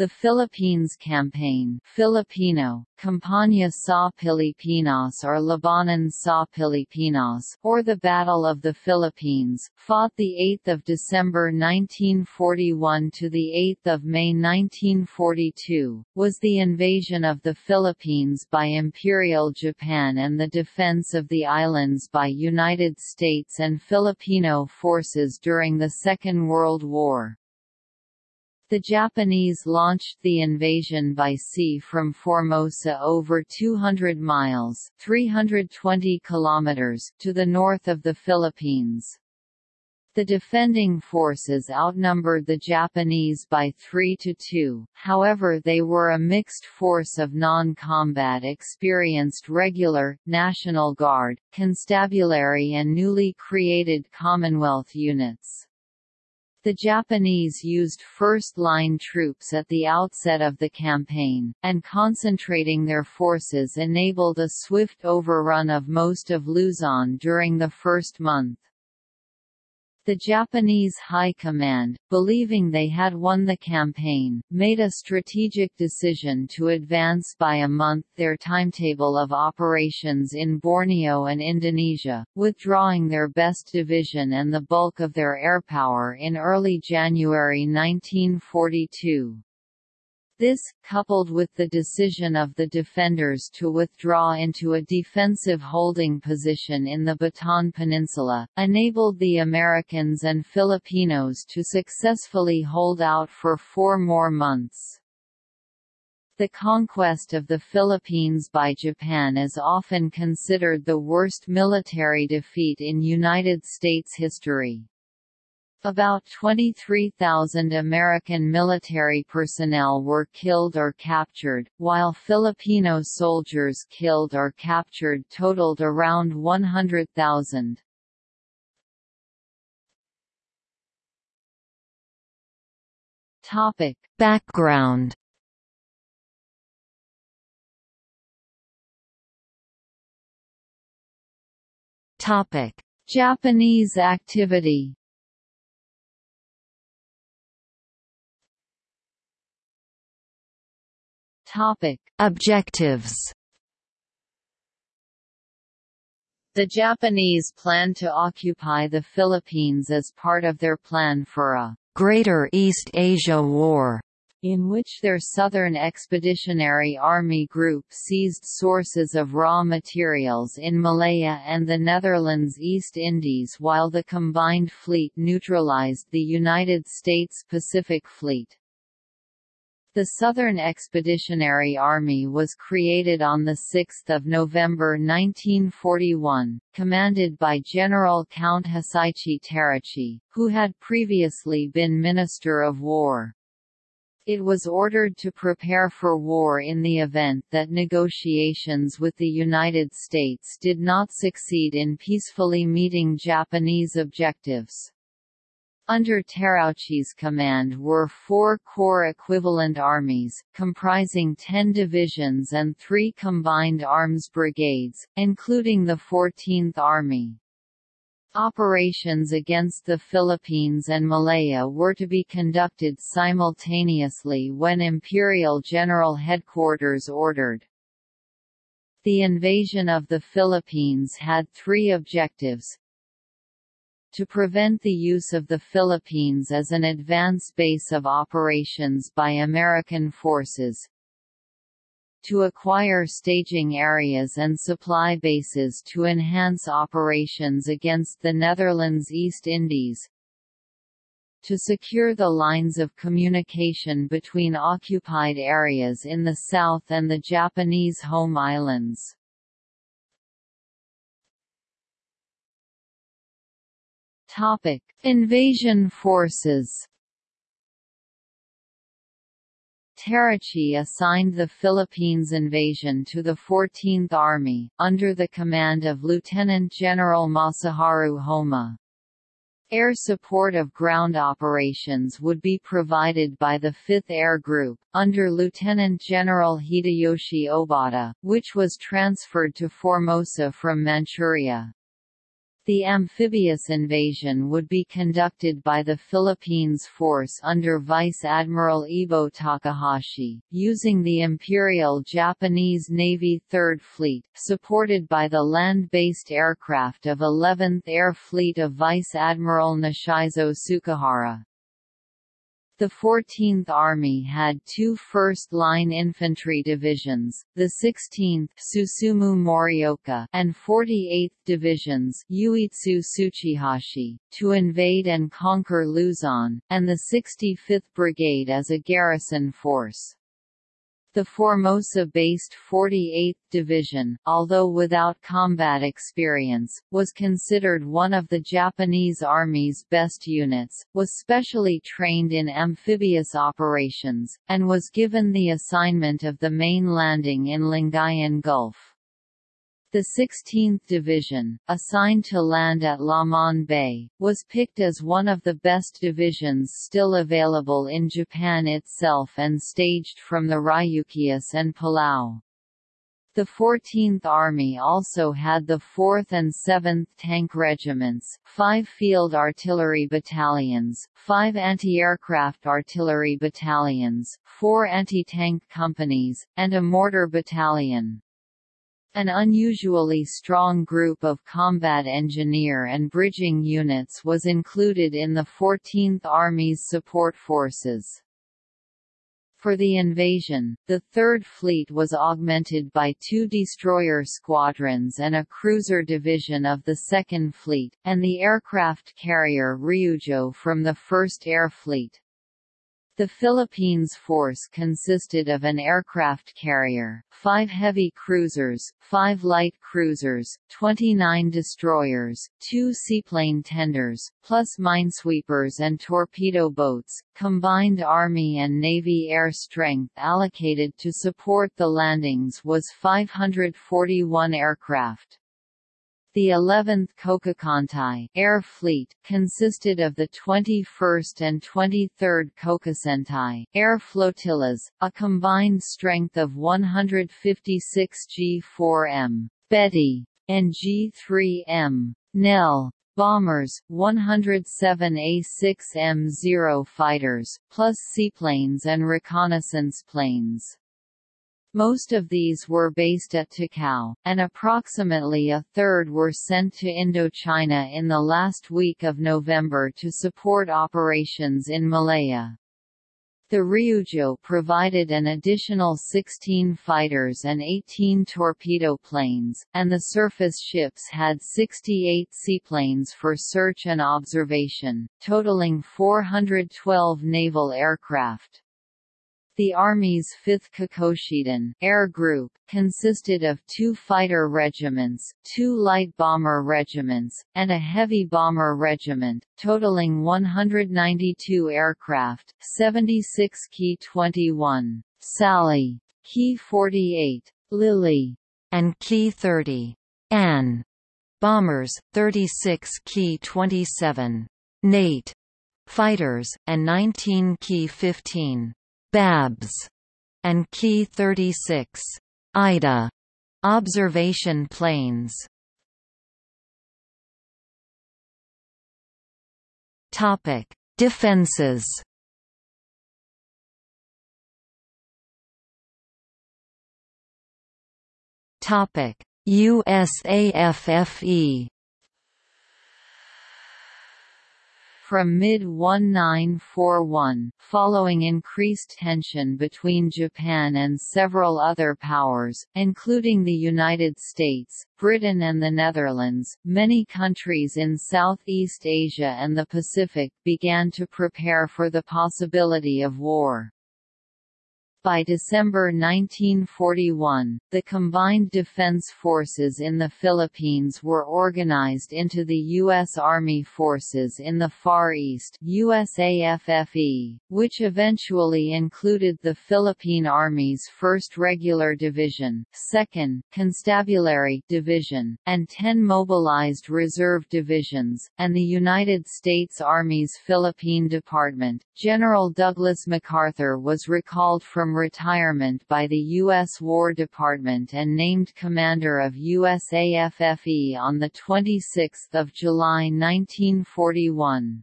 The Philippines Campaign Filipino, Campaña sa Pilipinas or Labanan sa Pilipinas or the Battle of the Philippines, fought 8 December 1941 to 8 May 1942, was the invasion of the Philippines by Imperial Japan and the defense of the islands by United States and Filipino forces during the Second World War. The Japanese launched the invasion by sea from Formosa over 200 miles 320 kilometers to the north of the Philippines. The defending forces outnumbered the Japanese by 3 to 2, however they were a mixed force of non-combat experienced regular, National Guard, constabulary and newly created Commonwealth units. The Japanese used first-line troops at the outset of the campaign, and concentrating their forces enabled a swift overrun of most of Luzon during the first month. The Japanese High Command, believing they had won the campaign, made a strategic decision to advance by a month their timetable of operations in Borneo and Indonesia, withdrawing their best division and the bulk of their airpower in early January 1942. This, coupled with the decision of the defenders to withdraw into a defensive holding position in the Bataan Peninsula, enabled the Americans and Filipinos to successfully hold out for four more months. The conquest of the Philippines by Japan is often considered the worst military defeat in United States history. About 23,000 American military personnel were killed or captured, while Filipino soldiers killed or captured totaled around 100,000. Topic: Background. Topic: Japanese activity. Topic: Objectives. The Japanese planned to occupy the Philippines as part of their plan for a Greater East Asia War, in which their Southern Expeditionary Army Group seized sources of raw materials in Malaya and the Netherlands East Indies while the combined fleet neutralized the United States Pacific Fleet. The Southern Expeditionary Army was created on 6 November 1941, commanded by General Count Hisaichi Terauchi, who had previously been Minister of War. It was ordered to prepare for war in the event that negotiations with the United States did not succeed in peacefully meeting Japanese objectives. Under Terauchi's command were four corps equivalent armies, comprising ten divisions and three combined arms brigades, including the 14th Army. Operations against the Philippines and Malaya were to be conducted simultaneously when Imperial General Headquarters ordered. The invasion of the Philippines had three objectives, to prevent the use of the Philippines as an advance base of operations by American forces, to acquire staging areas and supply bases to enhance operations against the Netherlands East Indies, to secure the lines of communication between occupied areas in the south and the Japanese home islands. Topic: Invasion forces. Terauchi assigned the Philippines invasion to the 14th Army, under the command of Lieutenant General Masaharu Homma. Air support of ground operations would be provided by the 5th Air Group, under Lieutenant General Hideyoshi Obata, which was transferred to Formosa from Manchuria. The amphibious invasion would be conducted by the Philippines Force under Vice Admiral Ibo Takahashi, using the Imperial Japanese Navy Third Fleet, supported by the land-based aircraft of 11th Air Fleet of Vice Admiral Nishizo Tsukahara. The 14th Army had two first-line infantry divisions, the 16th Susumu Morioka and 48th Divisions Yuitsu Tsuchihashi, to invade and conquer Luzon, and the 65th Brigade as a garrison force. The Formosa-based 48th Division, although without combat experience, was considered one of the Japanese Army's best units, was specially trained in amphibious operations, and was given the assignment of the main landing in Lingayen Gulf. The 16th Division, assigned to land at Lamon Bay, was picked as one of the best divisions still available in Japan itself and staged from the Ryukyus and Palau. The 14th Army also had the 4th and 7th Tank Regiments, five Field Artillery Battalions, five Anti-Aircraft Artillery Battalions, four Anti-Tank Companies, and a Mortar Battalion. An unusually strong group of combat engineer and bridging units was included in the 14th Army's support forces. For the invasion, the Third Fleet was augmented by two destroyer squadrons and a cruiser division of the Second Fleet, and the aircraft carrier Ryujo from the First Air Fleet. The Philippines force consisted of an aircraft carrier, five heavy cruisers, five light cruisers, 29 destroyers, two seaplane tenders, plus minesweepers and torpedo boats. Combined Army and Navy air strength allocated to support the landings was 541 aircraft. The 11th Kokukantai Air Fleet consisted of the 21st and 23rd Kokusentai Air Flotillas, a combined strength of 156 G4M Betty and G3M Nell bombers, 107 A6M0 fighters, plus seaplanes and reconnaissance planes. Most of these were based at Takao, and approximately a third were sent to Indochina in the last week of November to support operations in Malaya. The Ryujo provided an additional 16 fighters and 18 torpedo planes, and the surface ships had 68 seaplanes for search and observation, totaling 412 naval aircraft. The Army's 5th Hikoshidan Air Group consisted of two fighter regiments, two light bomber regiments, and a heavy bomber regiment, totaling 192 aircraft, 76 Ki-21, Sally, Ki-48, Lily, and Ki-30, Anne bombers, 36 Ki-27, Nate fighters, and 19 Ki-15. Babs, and Ki-36 Ida observation planes. Topic: Defenses. Topic: USAFFE From mid-1941, following increased tension between Japan and several other powers, including the United States, Britain and the Netherlands, many countries in Southeast Asia and the Pacific began to prepare for the possibility of war. By December 1941, the combined defense forces in the Philippines were organized into the U.S. Army Forces in the Far East USAFFE, which eventually included the Philippine Army's 1st Regular Division, 2nd Constabulary Division, and 10 mobilized reserve divisions, and the United States Army's Philippine Department. General Douglas MacArthur was recalled from from retirement by the U.S. War Department and named commander of USAFFE on 26 July 1941.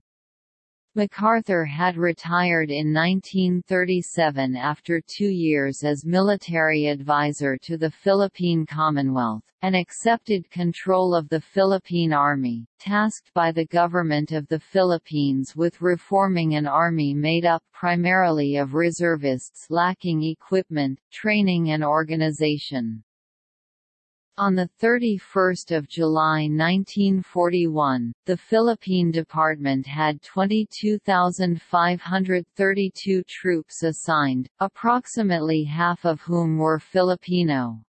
MacArthur had retired in 1937 after two years as military advisor to the Philippine Commonwealth, and accepted control of the Philippine Army, tasked by the Government of the Philippines with reforming an army made up primarily of reservists lacking equipment, training and organization. On 31 July 1941, the Philippine Department had 22,532 troops assigned, approximately half of whom were Filipino.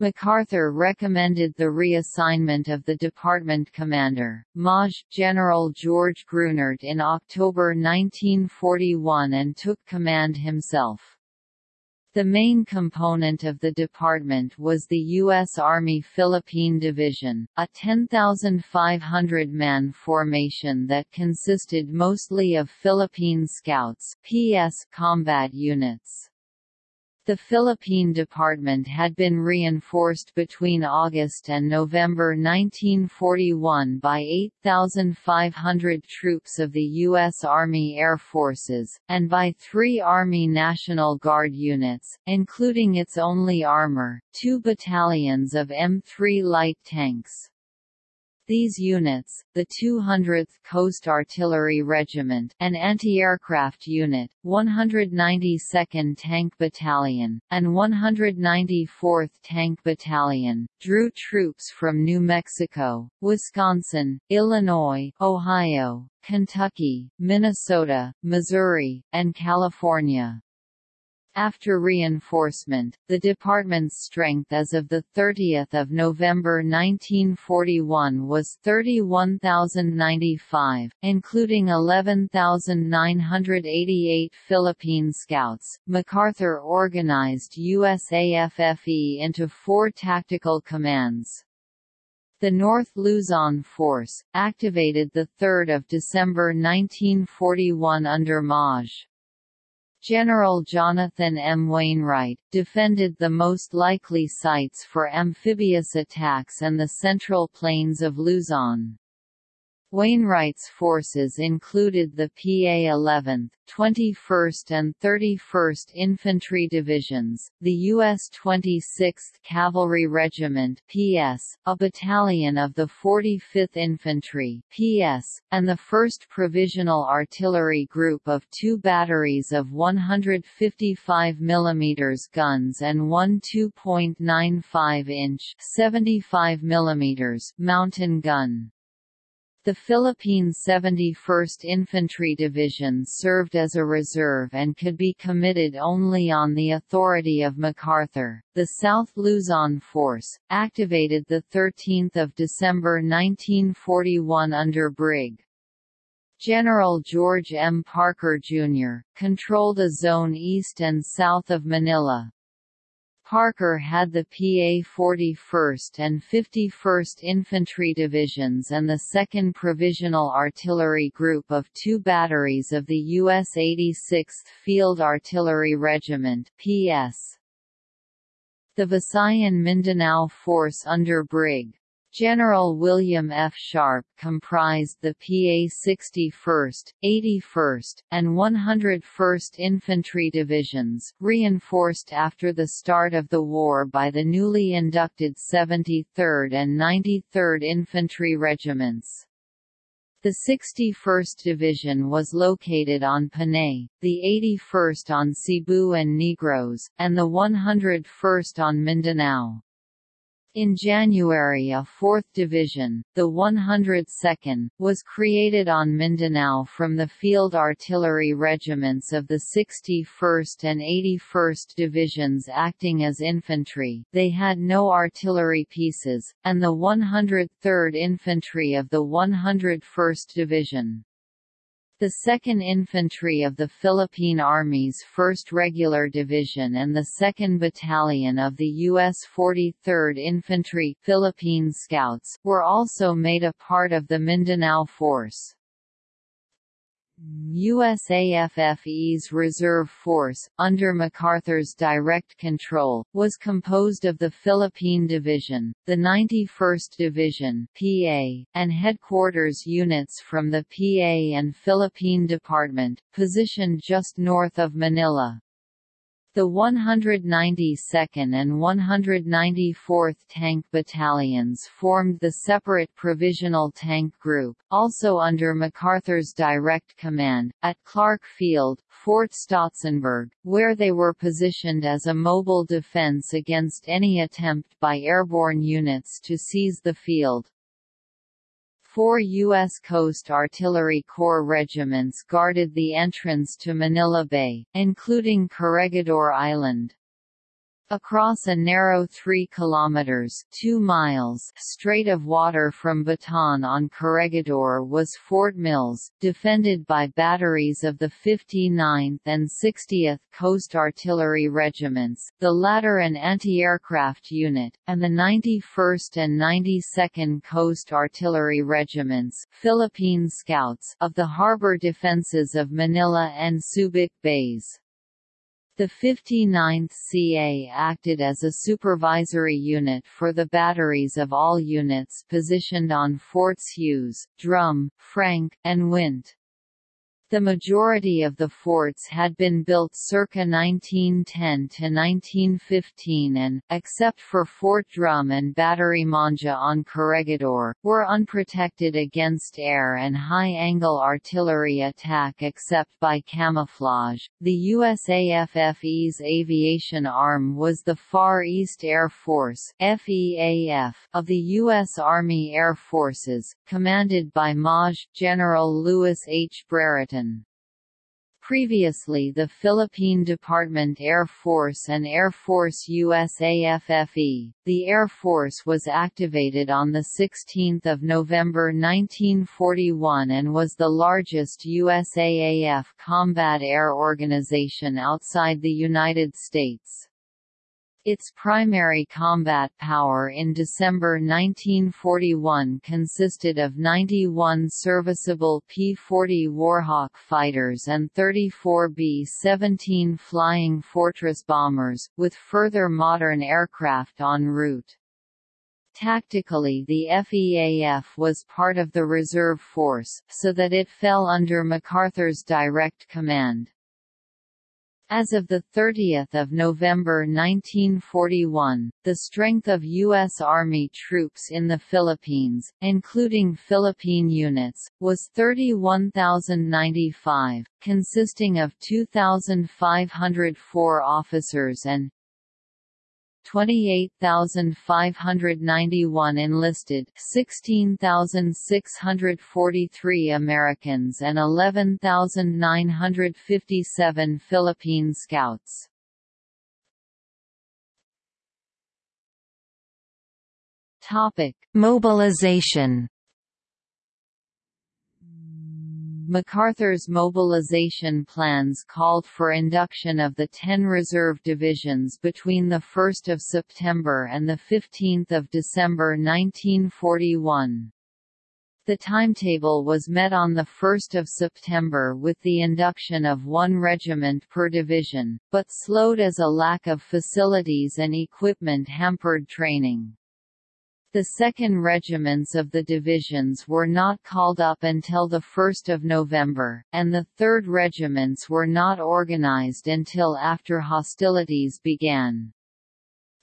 MacArthur recommended the reassignment of the department commander, Maj. General George Grunert in October 1941 and took command himself. The main component of the department was the U.S. Army Philippine Division, a 10,500-man formation that consisted mostly of Philippine Scouts PS combat units. The Philippine Department had been reinforced between August and November 1941 by 8,500 troops of the U.S. Army Air Forces, and by three Army National Guard units, including its only armor, two battalions of M3 light tanks. These units, the 200th Coast Artillery Regiment an anti-aircraft unit, 192nd Tank Battalion, and 194th Tank Battalion, drew troops from New Mexico, Wisconsin, Illinois, Ohio, Kentucky, Minnesota, Missouri, and California. After reinforcement, the department's strength as of 30 November 1941 was 31,095, including 11,988 Philippine Scouts. MacArthur organized USAFFE into four tactical commands. The North Luzon Force, activated 3 December 1941 under Maj. General Jonathan M. Wainwright, defended the most likely sites for amphibious attacks and the central plains of Luzon. Wainwright's forces included the PA 11th, 21st and 31st Infantry Divisions, the U.S. 26th Cavalry Regiment PS, a battalion of the 45th Infantry PS, and the 1st Provisional Artillery Group of two batteries of 155 mm guns and one 2.95-inch 75 mm mountain gun. The Philippine 71st Infantry Division served as a reserve and could be committed only on the authority of MacArthur. The South Luzon Force, activated 13 December 1941 under Brig. General George M. Parker, Jr., controlled a zone east and south of Manila, Parker had the PA 41st and 51st Infantry Divisions and the 2nd Provisional Artillery Group of two batteries of the U.S. 86th Field Artillery Regiment PS. The Visayan Mindanao Force under Brig. General William F. Sharp comprised the PA 61st, 81st, and 101st Infantry Divisions, reinforced after the start of the war by the newly inducted 73rd and 93rd Infantry Regiments. The 61st Division was located on Panay, the 81st on Cebu and Negros, and the 101st on Mindanao. In January a 4th Division, the 102nd, was created on Mindanao from the field artillery regiments of the 61st and 81st Divisions acting as infantry they had no artillery pieces, and the 103rd Infantry of the 101st Division. The 2nd Infantry of the Philippine Army's 1st Regular Division and the 2nd Battalion of the U.S. 43rd Infantry Philippine Scouts, were also made a part of the Mindanao Force. USAFFE's reserve force, under MacArthur's direct control, was composed of the Philippine Division, the 91st Division PA, and headquarters units from the PA and Philippine Department, positioned just north of Manila. The 192nd and 194th Tank Battalions formed the separate Provisional Tank Group, also under MacArthur's direct command, at Clark Field, Fort Stotsenburg, where they were positioned as a mobile defense against any attempt by airborne units to seize the field. Four U.S. Coast Artillery Corps regiments guarded the entrance to Manila Bay, including Corregidor Island. Across a narrow 3 kilometers 2 miles strait of water from Bataan on Corregidor was Fort Mills, defended by batteries of the 59th and 60th Coast Artillery Regiments, the latter an anti-aircraft unit, and the 91st and 92nd Coast Artillery Regiments Philippine Scouts of the harbor defenses of Manila and Subic Bays. The 59th CA acted as a supervisory unit for the batteries of all units positioned on Forts Hughes, Drum, Frank, and Wint. The majority of the forts had been built circa 1910 to 1915 and, except for Fort Drum and Battery Monja on Corregidor, were unprotected against air and high-angle artillery attack except by camouflage. The USAFFE's aviation arm was the Far East Air Force (FEAF) of the U.S. Army Air Forces, commanded by Maj. General Lewis H. Brereton. Previously the Philippine Department Air Force and Air Force USAFFE, the Air Force was activated on 16 November 1941 and was the largest USAAF combat air organization outside the United States. Its primary combat power in December 1941 consisted of 91 serviceable P-40 Warhawk fighters and 34 B-17 Flying Fortress bombers, with further modern aircraft en route. Tactically the FEAF was part of the reserve force, so that it fell under MacArthur's direct command. As of 30 November 1941, the strength of U.S. Army troops in the Philippines, including Philippine units, was 31,095, consisting of 2,504 officers and 28,591 enlisted 16,643 Americans and 11,957 Philippine Scouts. Topic: Mobilization MacArthur's mobilization plans called for induction of the 10 reserve divisions between 1 September and 15 December 1941. The timetable was met on 1 September with the induction of one regiment per division, but slowed as a lack of facilities and equipment hampered training. The second regiments of the divisions were not called up until 1 November, and the third regiments were not organized until after hostilities began.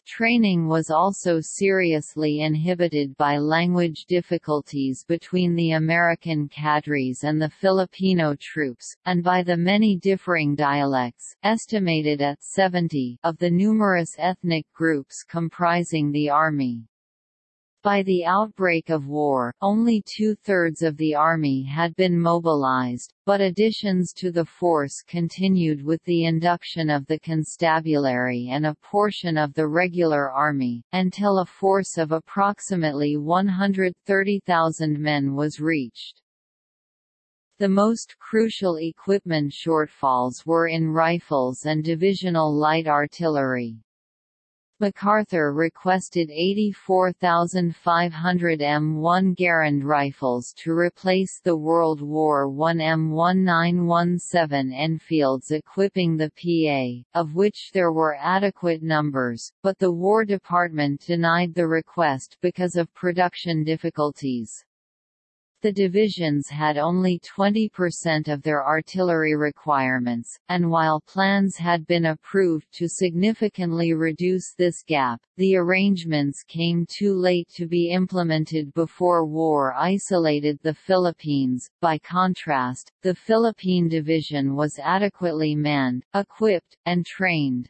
Training was also seriously inhibited by language difficulties between the American cadres and the Filipino troops, and by the many differing dialects estimated at 70 of the numerous ethnic groups comprising the army. By the outbreak of war, only two-thirds of the army had been mobilized, but additions to the force continued with the induction of the constabulary and a portion of the regular army, until a force of approximately 130,000 men was reached. The most crucial equipment shortfalls were in rifles and divisional light artillery. MacArthur requested 84,500 M1 Garand rifles to replace the World War I M1917 Enfields equipping the PA, of which there were adequate numbers, but the War Department denied the request because of production difficulties. The divisions had only 20% of their artillery requirements, and while plans had been approved to significantly reduce this gap, the arrangements came too late to be implemented before war isolated the Philippines. By contrast, the Philippine Division was adequately manned, equipped, and trained.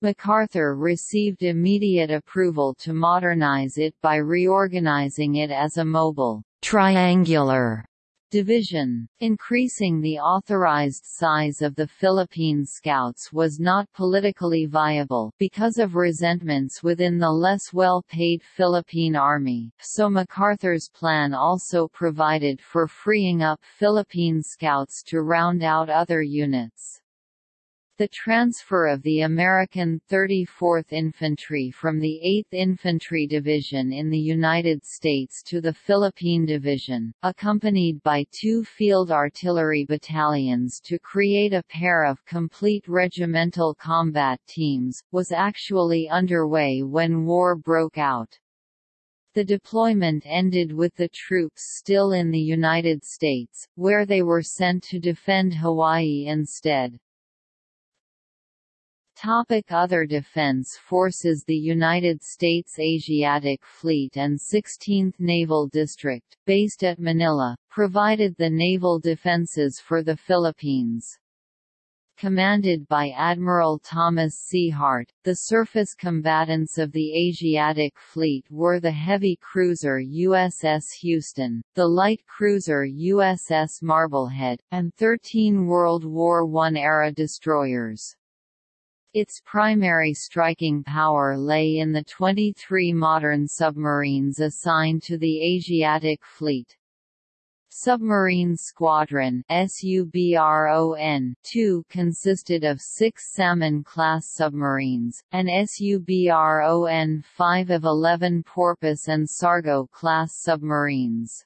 MacArthur received immediate approval to modernize it by reorganizing it as a mobile, triangular division. Increasing the authorized size of the Philippine Scouts was not politically viable because of resentments within the less well-paid Philippine Army, so MacArthur's plan also provided for freeing up Philippine Scouts to round out other units. The transfer of the American 34th Infantry from the 8th Infantry Division in the United States to the Philippine Division, accompanied by two field artillery battalions to create a pair of complete regimental combat teams, was actually underway when war broke out. The deployment ended with the troops still in the United States, where they were sent to defend Hawaii instead. Topic Other defense forces The United States Asiatic Fleet and 16th Naval District, based at Manila, provided the naval defenses for the Philippines. Commanded by Admiral Thomas C. Hart, the surface combatants of the Asiatic Fleet were the heavy cruiser USS Houston, the light cruiser USS Marblehead, and 13 World War I-era destroyers. Its primary striking power lay in the 23 modern submarines assigned to the Asiatic Fleet. Submarine Squadron SUBRON-2 consisted of six Salmon-class submarines, and SUBRON-5 of 11 Porpoise and Sargo-class submarines.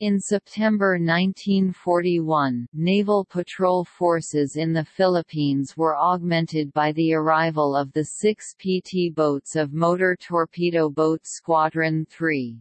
In September 1941, naval patrol forces in the Philippines were augmented by the arrival of the six PT boats of Motor Torpedo Boat Squadron 3.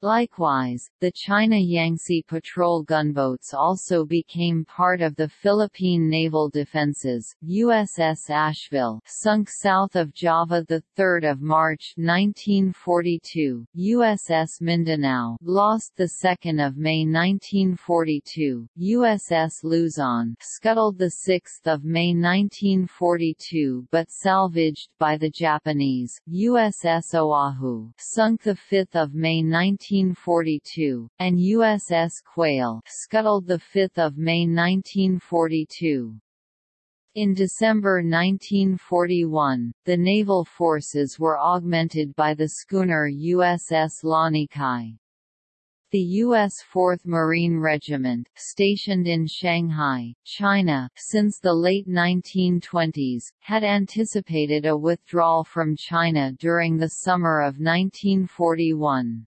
Likewise, the China Yangtze patrol gunboats also became part of the Philippine naval defenses. USS Asheville, sunk south of Java the 3rd of March 1942. USS Mindanao, lost the 2nd of May 1942. USS Luzon, scuttled the 6th of May 1942 but salvaged by the Japanese. USS Oahu, sunk the 5th of May 19 1942, and USS Quail scuttled 5 May 1942. In December 1941, the naval forces were augmented by the schooner USS Lanikai. The U.S. 4th Marine Regiment, stationed in Shanghai, China, since the late 1920s, had anticipated a withdrawal from China during the summer of 1941.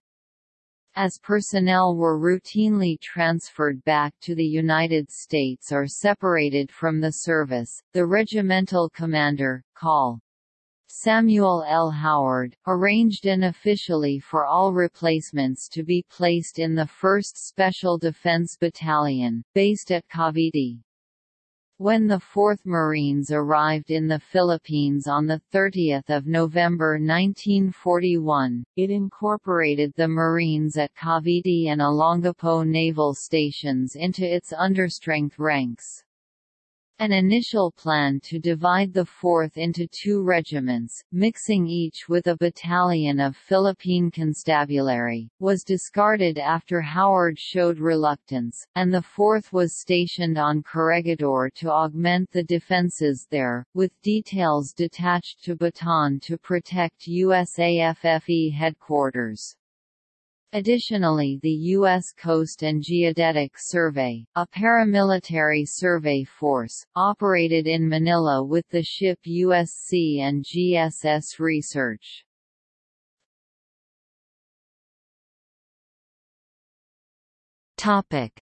As personnel were routinely transferred back to the United States or separated from the service, the regimental commander, Col. Samuel L. Howard, arranged unofficially for all replacements to be placed in the 1st Special Defense Battalion, based at Cavite. When the 4th Marines arrived in the Philippines on 30 November 1941, it incorporated the Marines at Cavite and Olongapo naval stations into its understrength ranks. An initial plan to divide the 4th into two regiments, mixing each with a battalion of Philippine Constabulary, was discarded after Howard showed reluctance, and the 4th was stationed on Corregidor to augment the defenses there, with details detached to Bataan to protect USAFFE headquarters. Additionally the U.S. Coast and Geodetic Survey, a paramilitary survey force, operated in Manila with the ship USC and GSS Research.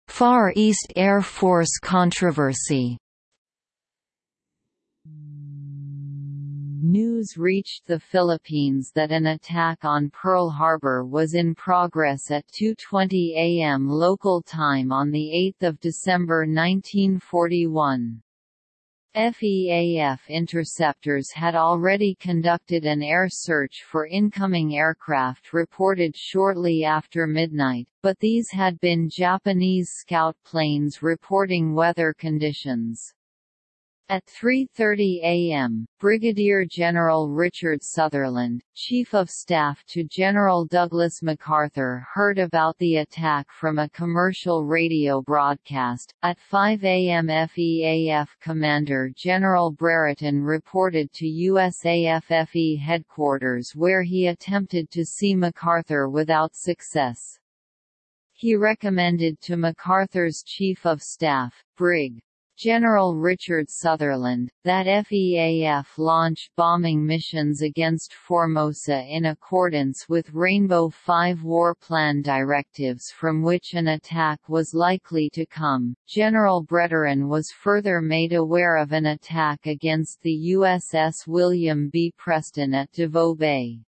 Far East Air Force controversy News reached the Philippines that an attack on Pearl Harbor was in progress at 2.20 am local time on 8 December 1941. FEAF interceptors had already conducted an air search for incoming aircraft reported shortly after midnight, but these had been Japanese scout planes reporting weather conditions. At 3.30 a.m., Brigadier General Richard Sutherland, Chief of Staff to General Douglas MacArthur heard about the attack from a commercial radio broadcast. At 5 a.m. FEAF Commander General Brereton reported to USAFFE headquarters where he attempted to see MacArthur without success. He recommended to MacArthur's Chief of Staff, Brig. General Richard Sutherland, that FEAF launch bombing missions against Formosa in accordance with Rainbow Five war plan directives from which an attack was likely to come. General Brereton was further made aware of an attack against the USS William B. Preston at Davao Bay.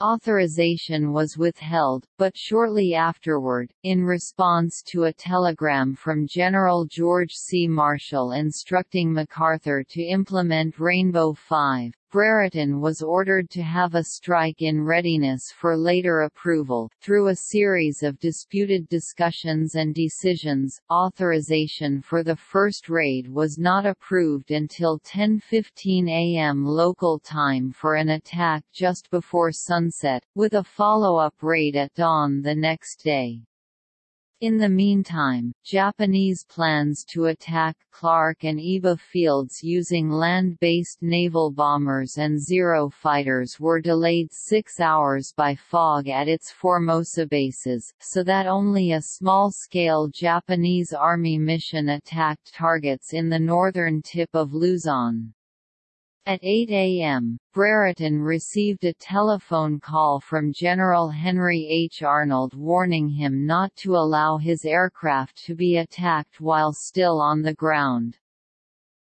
Authorization was withheld, but shortly afterward, in response to a telegram from General George C. Marshall instructing MacArthur to implement Rainbow 5, Brereton was ordered to have a strike in readiness for later approval. Through a series of disputed discussions and decisions, authorization for the first raid was not approved until 10:15 a.m. local time for an attack just before sunset, with a follow-up raid at dawn the next day. In the meantime, Japanese plans to attack Clark and Iba fields using land-based naval bombers and Zero fighters were delayed six hours by fog at its Formosa bases, so that only a small-scale Japanese Army mission attacked targets in the northern tip of Luzon. At 8 a.m., Brereton received a telephone call from General Henry H. Arnold warning him not to allow his aircraft to be attacked while still on the ground.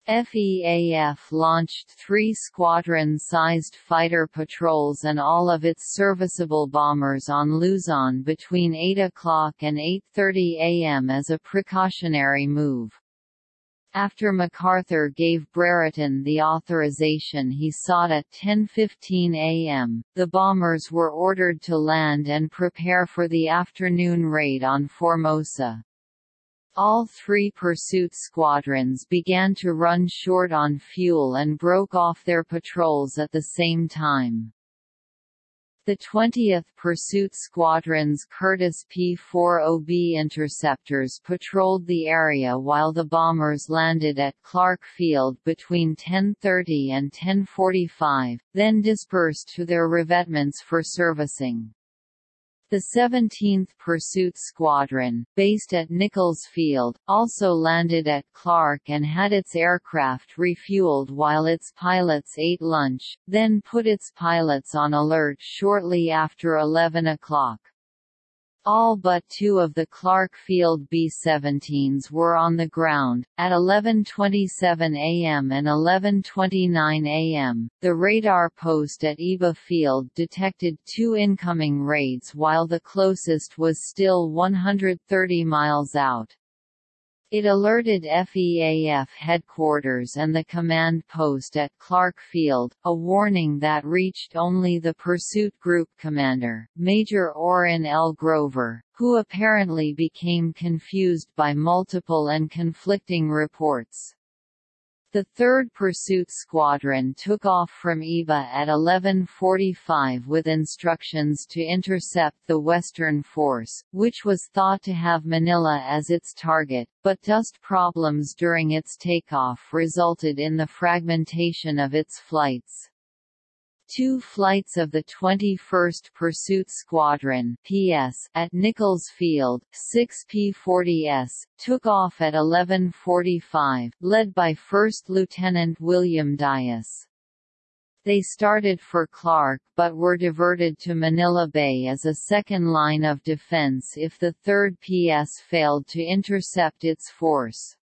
FEAF launched three squadron-sized fighter patrols and all of its serviceable bombers on Luzon between 8 o'clock and 8.30 am as a precautionary move. After MacArthur gave Brereton the authorization he sought at 10.15 am, the bombers were ordered to land and prepare for the afternoon raid on Formosa. All three pursuit squadrons began to run short on fuel and broke off their patrols at the same time. The 20th Pursuit Squadron's Curtiss P-40B interceptors patrolled the area while the bombers landed at Clark Field between 10.30 and 10.45, then dispersed to their revetments for servicing. The 17th Pursuit Squadron, based at Nichols Field, also landed at Clark and had its aircraft refueled while its pilots ate lunch, then put its pilots on alert shortly after 11 o'clock. All but two of the Clark Field B-17s were on the ground. At 11:27 a.m. and 11:29 a.m., the radar post at Iba Field detected two incoming raids while the closest was still 130 miles out. It alerted FEAF headquarters and the command post at Clark Field, a warning that reached only the pursuit group commander, Major Orrin L. Grover, who apparently became confused by multiple and conflicting reports. The 3rd Pursuit Squadron took off from Iba at 11.45 with instructions to intercept the Western Force, which was thought to have Manila as its target, but dust problems during its takeoff resulted in the fragmentation of its flights. Two flights of the 21st Pursuit Squadron PS at Nichols Field, 6 P-40S, took off at 11.45, led by First Lieutenant William Dyess. They started for Clark but were diverted to Manila Bay as a second line of defense if the 3rd PS failed to intercept its force.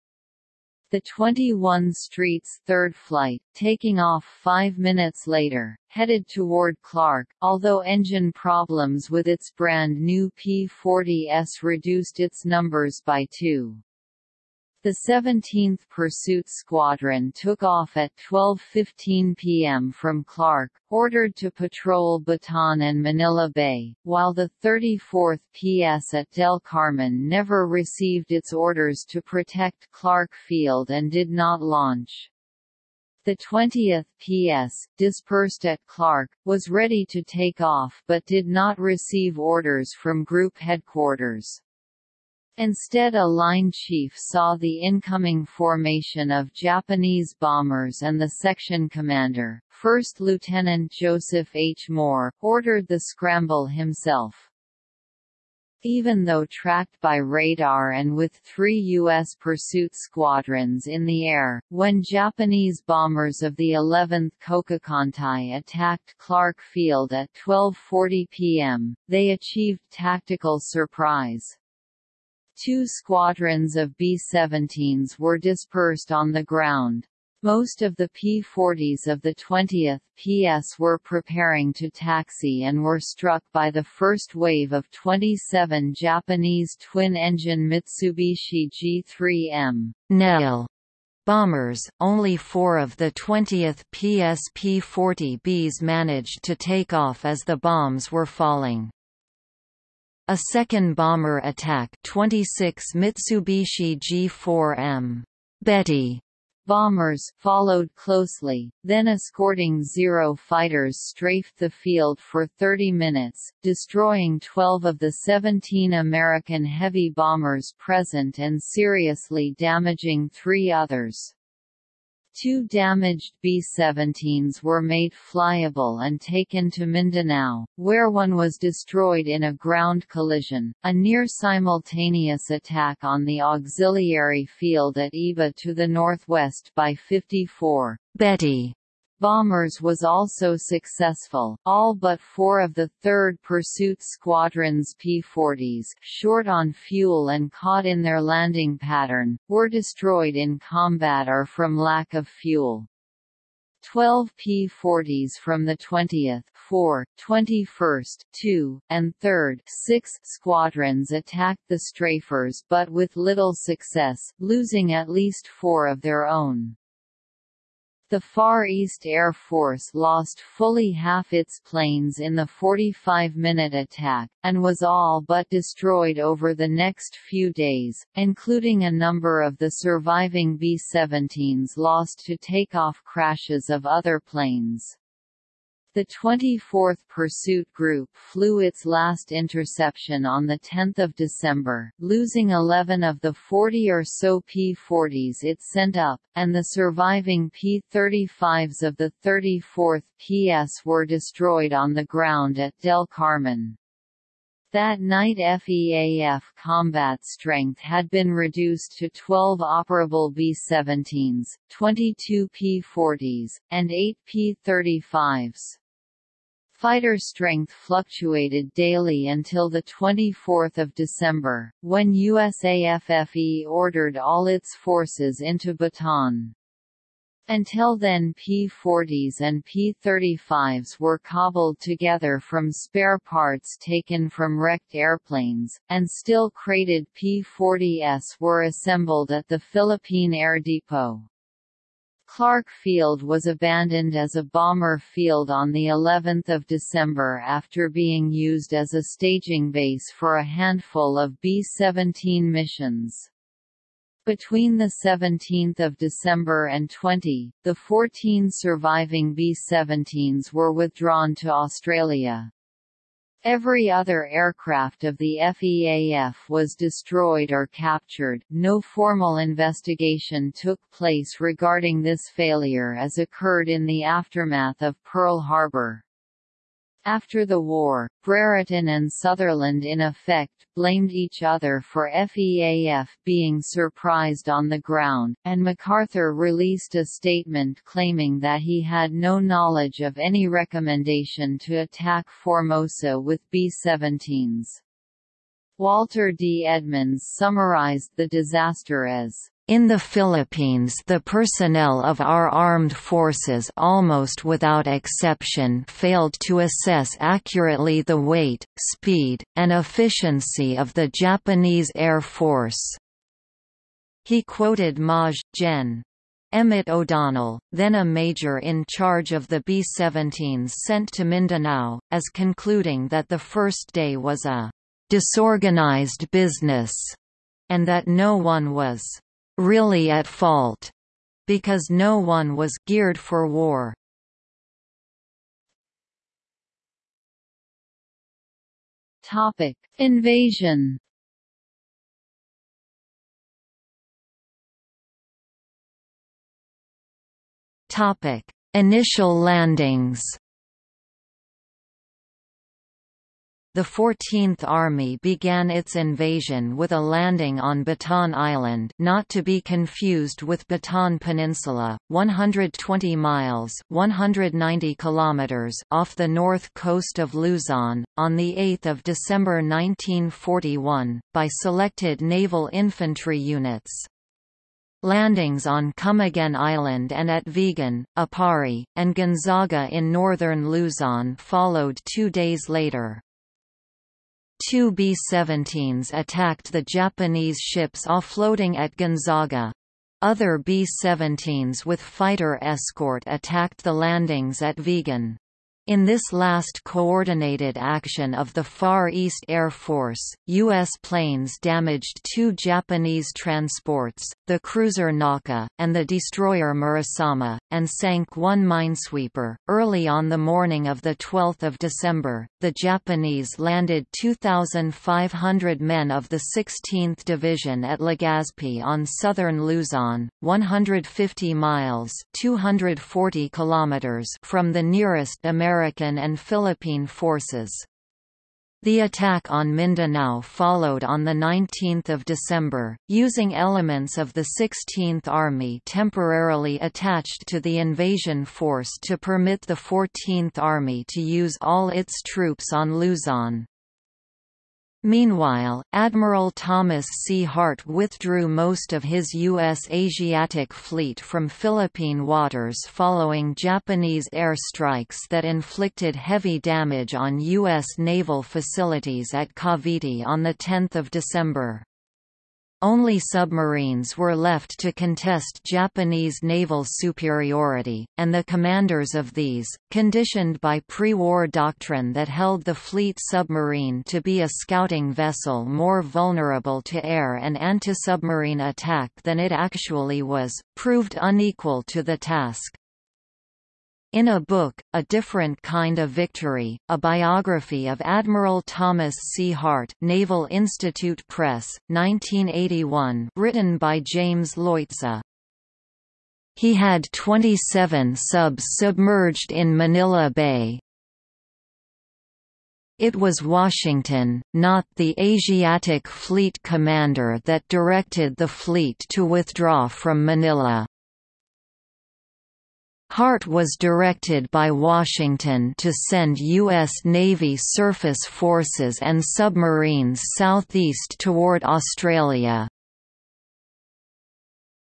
The 21 Street's third flight, taking off five minutes later, headed toward Clark, although engine problems with its brand new P-40S reduced its numbers by two. The 17th Pursuit Squadron took off at 12.15 p.m. from Clark, ordered to patrol Bataan and Manila Bay, while the 34th PS at Del Carmen never received its orders to protect Clark Field and did not launch. The 20th PS, dispersed at Clark, was ready to take off but did not receive orders from Group Headquarters. Instead a line chief saw the incoming formation of Japanese bombers and the section commander, First Lieutenant Joseph H. Moore, ordered the scramble himself. Even though tracked by radar and with three U.S. pursuit squadrons in the air, when Japanese bombers of the 11th Kokukantai attacked Clark Field at 12.40 p.m., they achieved tactical surprise. Two squadrons of B-17s were dispersed on the ground. Most of the P-40s of the 20th PS were preparing to taxi and were struck by the first wave of 27 Japanese twin-engine Mitsubishi G3M Nell bombers, only four of the 20th PS P-40Bs managed to take off as the bombs were falling. A second bomber attack 26 Mitsubishi G4M Betty bombers followed closely, then escorting Zero fighters strafed the field for 30 minutes, destroying 12 of the 17 American heavy bombers present and seriously damaging three others. Two damaged B-17s were made flyable and taken to Mindanao, where one was destroyed in a ground collision, a near-simultaneous attack on the auxiliary field at Iba to the northwest by 54 Betty bombers was also successful. All but four of the 3rd Pursuit Squadron's P-40s, short on fuel and caught in their landing pattern, were destroyed in combat or from lack of fuel. 12 P-40s from the 20th, 4, 21st, 2, and 3rd 6 squadrons attacked the strafers but with little success, losing at least four of their own. The Far East Air Force lost fully half its planes in the 45-minute attack, and was all but destroyed over the next few days, including a number of the surviving B-17s lost to takeoff crashes of other planes. The 24th Pursuit Group flew its last interception on 10 December, losing 11 of the 40 or so P-40s it sent up, and the surviving P-35s of the 34th PS were destroyed on the ground at Del Carmen. That night FEAF combat strength had been reduced to 12 operable B-17s, 22 P-40s, and 8 P-35s. Fighter strength fluctuated daily until 24 December, when USAFFE ordered all its forces into Bataan. Until then P-40s and P-35s were cobbled together from spare parts taken from wrecked airplanes, and still crated P-40s were assembled at the Philippine Air Depot. Clark Field was abandoned as a bomber field on the 11th of December after being used as a staging base for a handful of B-17 missions. Between 17 December and 20, the 14 surviving B-17s were withdrawn to Australia. Every other aircraft of the FEAF was destroyed or captured. No formal investigation took place regarding this failure as occurred in the aftermath of Pearl Harbor. After the war, Brereton and Sutherland in effect, blamed each other for FEAF being surprised on the ground, and MacArthur released a statement claiming that he had no knowledge of any recommendation to attack Formosa with B-17s. Walter D. Edmonds summarized the disaster as in the Philippines the personnel of our armed forces almost without exception failed to assess accurately the weight, speed, and efficiency of the Japanese Air Force. He quoted Maj. Gen. Emmett O'Donnell, then a major in charge of the B-17s sent to Mindanao, as concluding that the first day was a disorganized business, and that no one was really at fault, because no one was geared for war. Topic: Invasion. Topic: Initial landings. The 14th Army began its invasion with a landing on Batan Island not to be confused with Bataan Peninsula, 120 miles 190 kilometers off the north coast of Luzon, on 8 December 1941, by selected naval infantry units. Landings on Camiguin Island and at Vigan, Aparri, and Gonzaga in northern Luzon followed two days later. Two B-17s attacked the Japanese ships offloading at Gonzaga. Other B-17s with fighter escort attacked the landings at Vigan. In this last coordinated action of the Far East Air Force, U.S. planes damaged two Japanese transports, the cruiser Naka, and the destroyer Murasame, and sank one minesweeper. Early on the morning of 12 December, the Japanese landed 2,500 men of the 16th Division at Legazpi on southern Luzon, 150 miles 240 kilometers from the nearest American American and Philippine forces. The attack on Mindanao followed on 19 December, using elements of the 16th Army temporarily attached to the invasion force to permit the 14th Army to use all its troops on Luzon. Meanwhile, Admiral Thomas C. Hart withdrew most of his U.S. Asiatic Fleet from Philippine waters following Japanese airstrikes that inflicted heavy damage on U.S. naval facilities at Cavite on 10 December. Only submarines were left to contest Japanese naval superiority, and the commanders of these, conditioned by pre-war doctrine that held the fleet submarine to be a scouting vessel more vulnerable to air and anti-submarine attack than it actually was, proved unequal to the task. In a book, A Different Kind of Victory, a biography of Admiral Thomas C. Hart Naval Institute Press, 1981 written by James Leutze. He had 27 subs submerged in Manila Bay. It was Washington, not the Asiatic Fleet commander that directed the fleet to withdraw from Manila. Hart was directed by Washington to send U.S. Navy surface forces and submarines southeast toward Australia.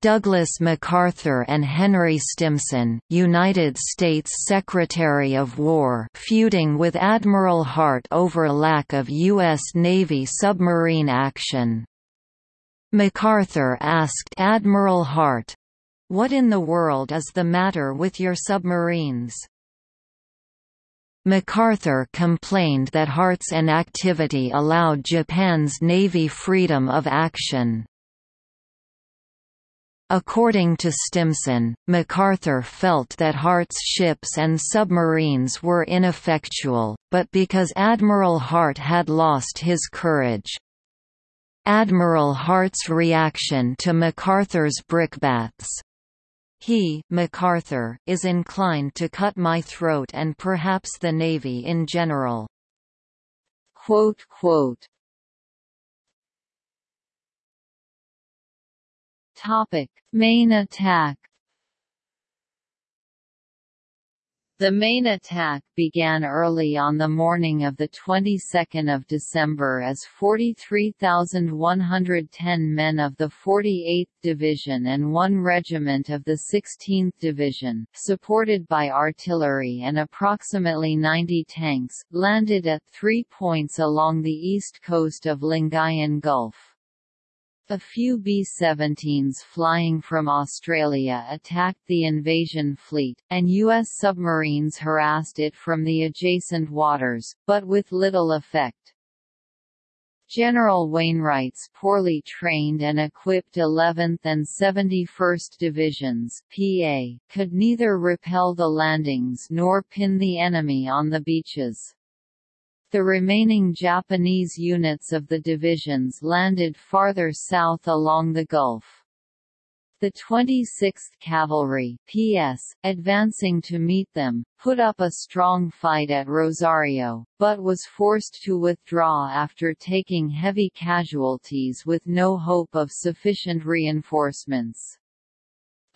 Douglas MacArthur and Henry Stimson, United States Secretary of War feuding with Admiral Hart over lack of U.S. Navy submarine action. MacArthur asked Admiral Hart, what in the world is the matter with your submarines? MacArthur complained that Hart's inactivity allowed Japan's Navy freedom of action. According to Stimson, MacArthur felt that Hart's ships and submarines were ineffectual, but because Admiral Hart had lost his courage. Admiral Hart's reaction to MacArthur's brickbats. He MacArthur, is inclined to cut my throat and perhaps the Navy in general. Quote, quote. Topic: Main attack. The main attack began early on the morning of the 22nd of December as 43,110 men of the 48th Division and one regiment of the 16th Division, supported by artillery and approximately 90 tanks, landed at three points along the east coast of Lingayen Gulf. A few B-17s flying from Australia attacked the invasion fleet, and U.S. submarines harassed it from the adjacent waters, but with little effect. General Wainwright's poorly trained and equipped 11th and 71st Divisions PA, could neither repel the landings nor pin the enemy on the beaches. The remaining Japanese units of the divisions landed farther south along the Gulf. The 26th Cavalry PS, advancing to meet them, put up a strong fight at Rosario, but was forced to withdraw after taking heavy casualties with no hope of sufficient reinforcements.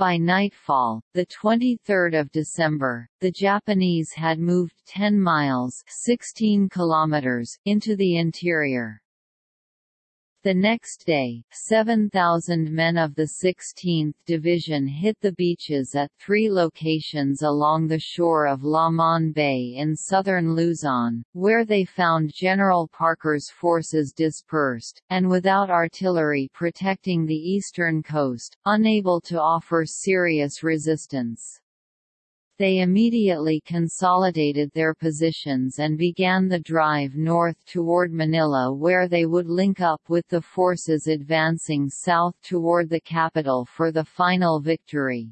By nightfall, 23 December, the Japanese had moved 10 miles 16 kilometers into the interior. The next day, 7,000 men of the 16th Division hit the beaches at three locations along the shore of Lamon Bay in southern Luzon, where they found General Parker's forces dispersed, and without artillery protecting the eastern coast, unable to offer serious resistance. They immediately consolidated their positions and began the drive north toward Manila where they would link up with the forces advancing south toward the capital for the final victory.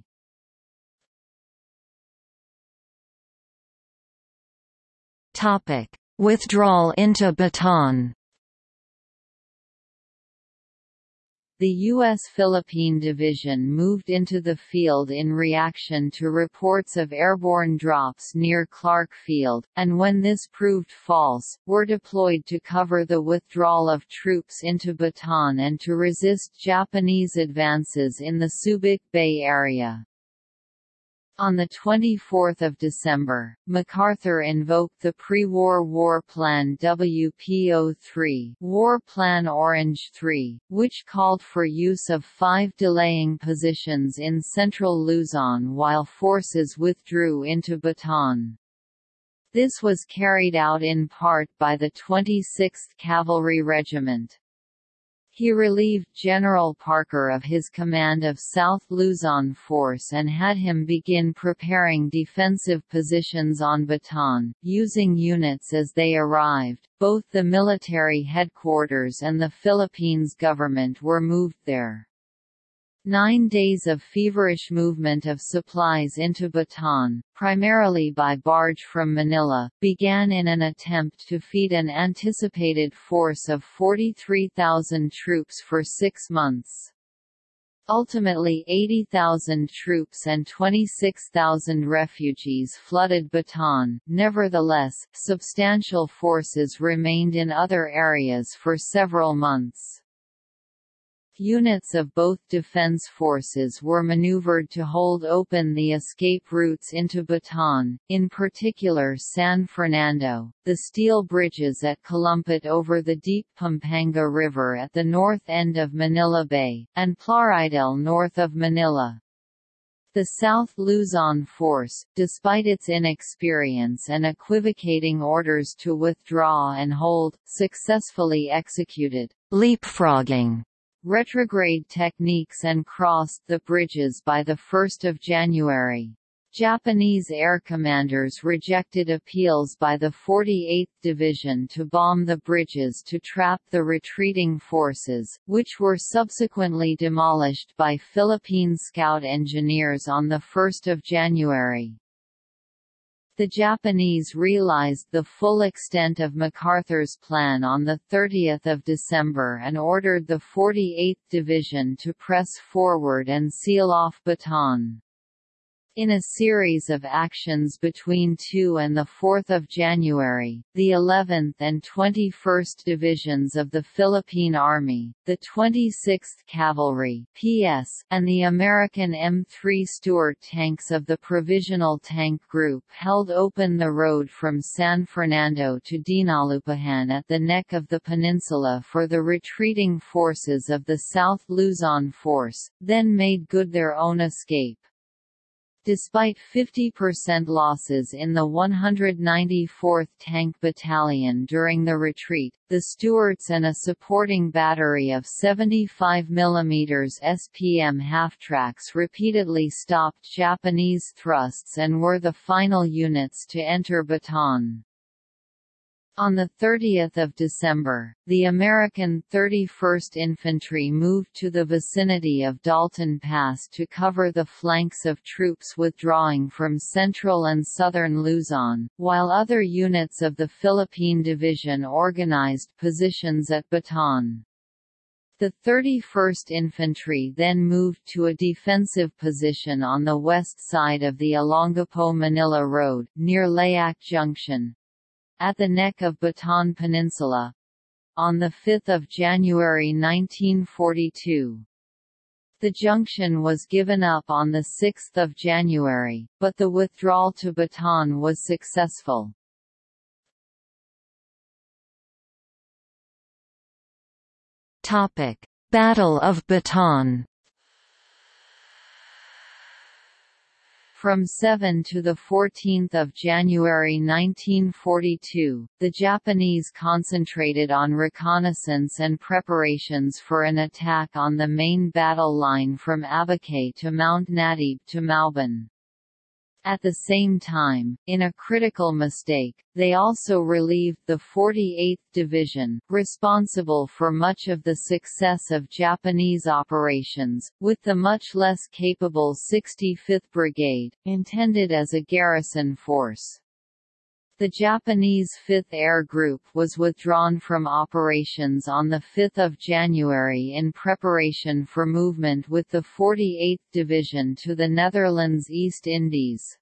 Withdrawal into Bataan The U.S. Philippine Division moved into the field in reaction to reports of airborne drops near Clark Field, and when this proved false, were deployed to cover the withdrawal of troops into Bataan and to resist Japanese advances in the Subic Bay area. On 24 December, MacArthur invoked the pre-war War Plan WPO-3 War Plan Orange 3, which called for use of five delaying positions in central Luzon while forces withdrew into Bataan. This was carried out in part by the 26th Cavalry Regiment. He relieved General Parker of his command of South Luzon Force and had him begin preparing defensive positions on Bataan, using units as they arrived. Both the military headquarters and the Philippines government were moved there. Nine days of feverish movement of supplies into Bataan, primarily by barge from Manila, began in an attempt to feed an anticipated force of 43,000 troops for six months. Ultimately 80,000 troops and 26,000 refugees flooded Bataan, nevertheless, substantial forces remained in other areas for several months. Units of both defense forces were maneuvered to hold open the escape routes into Bataan, in particular San Fernando, the steel bridges at Calumpit over the deep Pampanga River at the north end of Manila Bay, and Plaridel north of Manila. The South Luzon force, despite its inexperience and equivocating orders to withdraw and hold, successfully executed leapfrogging retrograde techniques and crossed the bridges by 1 January. Japanese air commanders rejected appeals by the 48th Division to bomb the bridges to trap the retreating forces, which were subsequently demolished by Philippine scout engineers on 1 January. The Japanese realized the full extent of MacArthur's plan on 30 December and ordered the 48th Division to press forward and seal off Bataan. In a series of actions between 2 and 4 January, the 11th and 21st Divisions of the Philippine Army, the 26th Cavalry PS, and the American M3 Stuart tanks of the Provisional Tank Group held open the road from San Fernando to Dinalupihan at the neck of the peninsula for the retreating forces of the South Luzon Force, then made good their own escape. Despite 50% losses in the 194th Tank Battalion during the retreat, the Stuarts and a supporting battery of 75 mm SPM half-tracks repeatedly stopped Japanese thrusts and were the final units to enter Bataan. On 30 December, the American 31st Infantry moved to the vicinity of Dalton Pass to cover the flanks of troops withdrawing from central and southern Luzon, while other units of the Philippine Division organized positions at Bataan. The 31st Infantry then moved to a defensive position on the west side of the Olongapo-Manila Road, near Layac Junction, at the neck of Bataan Peninsula on 5 January 1942. The junction was given up on 6 January, but the withdrawal to Bataan was successful. Battle of Bataan From 7 to 14 January 1942, the Japanese concentrated on reconnaissance and preparations for an attack on the main battle line from Abucay to Mount Natib to Mauban. At the same time, in a critical mistake, they also relieved the 48th Division, responsible for much of the success of Japanese operations, with the much less capable 65th Brigade, intended as a garrison force. The Japanese 5th Air Group was withdrawn from operations on 5 January in preparation for movement with the 48th Division to the Netherlands East Indies.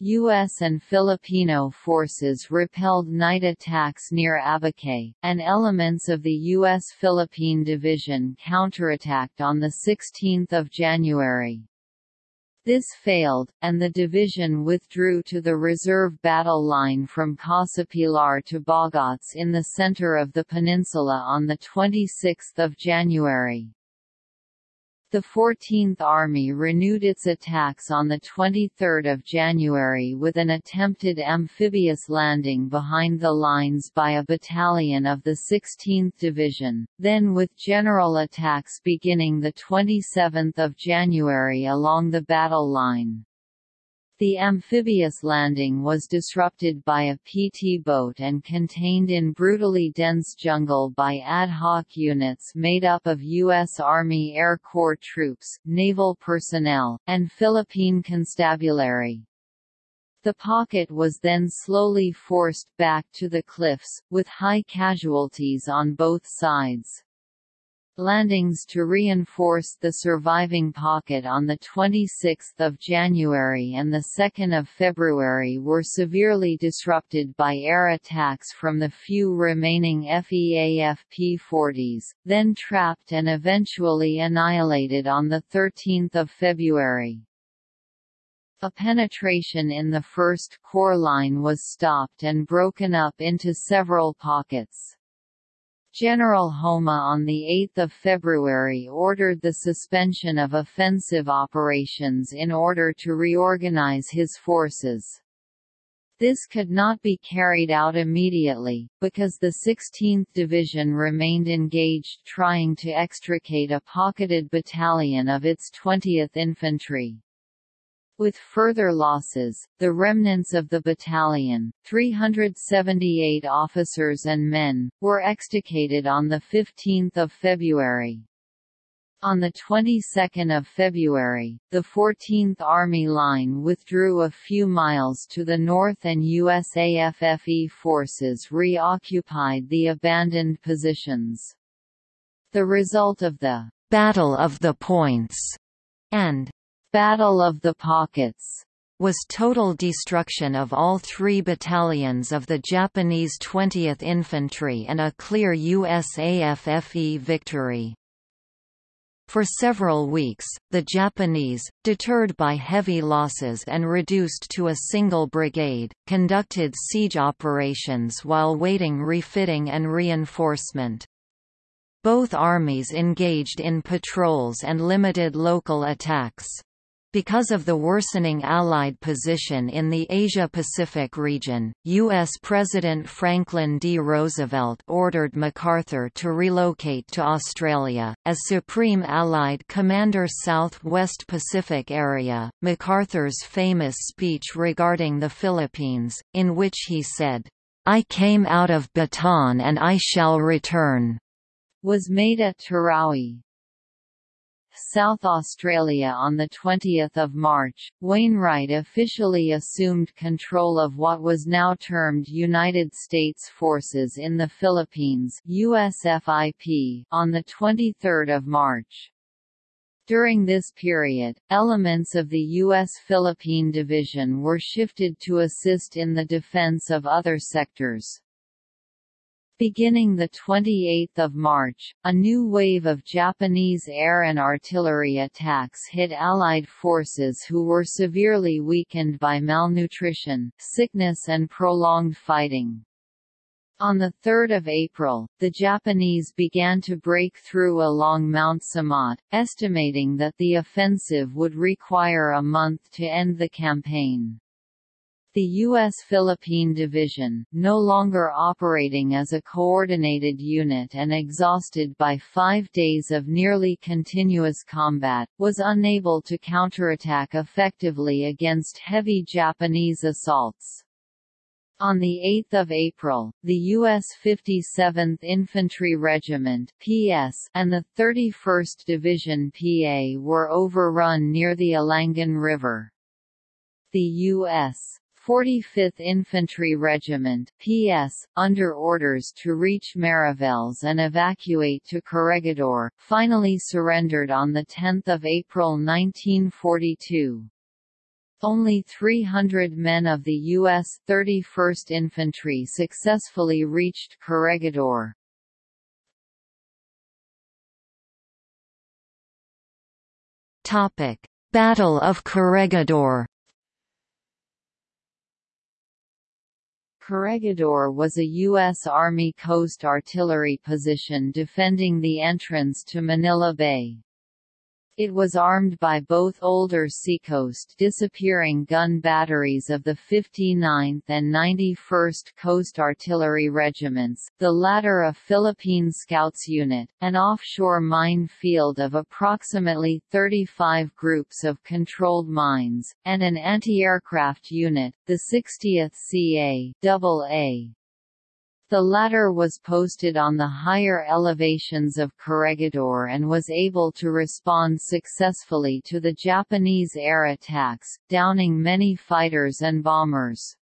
U.S. and Filipino forces repelled night attacks near Abucay, and elements of the U.S. Philippine Division counterattacked on 16 January. This failed, and the division withdrew to the reserve battle line from Casa Pilar to Bagac in the center of the peninsula on 26 January. The 14th Army renewed its attacks on 23 January with an attempted amphibious landing behind the lines by a battalion of the 16th Division, then with general attacks beginning 27 January along the battle line. The amphibious landing was disrupted by a PT boat and contained in brutally dense jungle by ad hoc units made up of U.S. Army Air Corps troops, naval personnel, and Philippine constabulary. The pocket was then slowly forced back to the cliffs, with high casualties on both sides. Landings to reinforce the surviving pocket on 26 January and 2 February were severely disrupted by air attacks from the few remaining FEAF P-40s, then trapped and eventually annihilated on 13 February. A penetration in the first corps line was stopped and broken up into several pockets. General Homma on 8 February ordered the suspension of offensive operations in order to reorganize his forces. This could not be carried out immediately, because the 16th Division remained engaged trying to extricate a pocketed battalion of its 20th Infantry. With further losses, the remnants of the battalion, 378 officers and men, were extricated on 15 February. On the 22nd of February, the 14th Army Line withdrew a few miles to the north and USAFFE forces reoccupied the abandoned positions. The result of the Battle of the Points and Battle of the Pockets was total destruction of all three battalions of the Japanese 20th Infantry and a clear USAFFE victory. For several weeks, the Japanese, deterred by heavy losses and reduced to a single brigade, conducted siege operations while waiting refitting and reinforcement. Both armies engaged in patrols and limited local attacks. Because of the worsening Allied position in the Asia-Pacific region, U.S. President Franklin D. Roosevelt ordered MacArthur to relocate to Australia. As Supreme Allied Commander South-West Pacific Area, MacArthur's famous speech regarding the Philippines, in which he said, I came out of Bataan and I shall return, was made at Terowie, South Australia on 20 March, Wainwright officially assumed control of what was now termed United States Forces in the Philippines USFIP on 23 March. During this period, elements of the U.S. Philippine Division were shifted to assist in the defense of other sectors. Beginning 28 March, a new wave of Japanese air and artillery attacks hit Allied forces who were severely weakened by malnutrition, sickness and prolonged fighting. On 3 April, the Japanese began to break through along Mount Samat, estimating that the offensive would require a month to end the campaign. The U.S. Philippine Division, no longer operating as a coordinated unit and exhausted by five days of nearly continuous combat, was unable to counterattack effectively against heavy Japanese assaults. On 8 April, the U.S. 57th Infantry Regiment PS and the 31st Division PA were overrun near the Alangan River. The U.S. 45th Infantry Regiment PS, under orders to reach Mariveles and evacuate to Corregidor, finally surrendered on 10 April 1942. Only 300 men of the U.S. 31st Infantry successfully reached Corregidor. Battle of Corregidor Corregidor was a U.S. Army Coast Artillery position defending the entrance to Manila Bay. It was armed by both older Seacoast disappearing gun batteries of the 59th and 91st Coast Artillery Regiments, the latter a Philippine Scouts unit, an offshore mine field of approximately 35 groups of controlled mines, and an anti-aircraft unit, the 60th CA AA. The latter was posted on the higher elevations of Corregidor and was able to respond successfully to the Japanese air attacks, downing many fighters and bombers.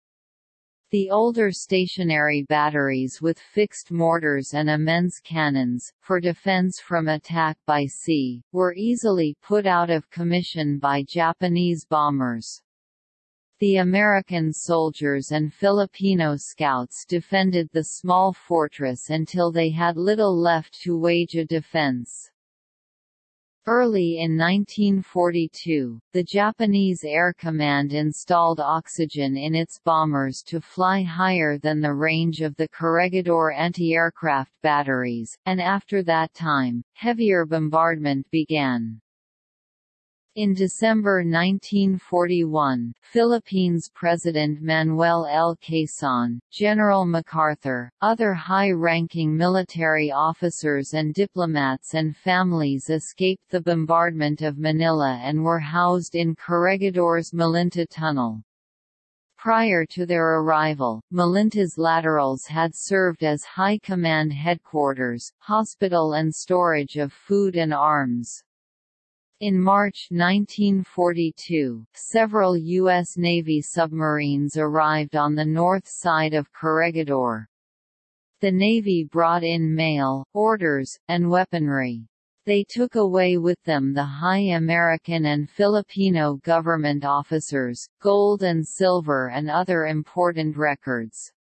The older stationary batteries with fixed mortars and immense cannons, for defense from attack by sea, were easily put out of commission by Japanese bombers. The American soldiers and Filipino scouts defended the small fortress until they had little left to wage a defense. Early in 1942, the Japanese Air Command installed oxygen in its bombers to fly higher than the range of the Corregidor anti-aircraft batteries, and after that time, heavier bombardment began. In December 1941, Philippines President Manuel L. Quezon, General MacArthur, other high-ranking military officers and diplomats and families escaped the bombardment of Manila and were housed in Corregidor's Malinta Tunnel. Prior to their arrival, Malinta's laterals had served as High Command headquarters, hospital and storage of food and arms. In March 1942, several U.S. Navy submarines arrived on the north side of Corregidor. The Navy brought in mail, orders, and weaponry. They took away with them the high American and Filipino government officers, gold and silver and other important records.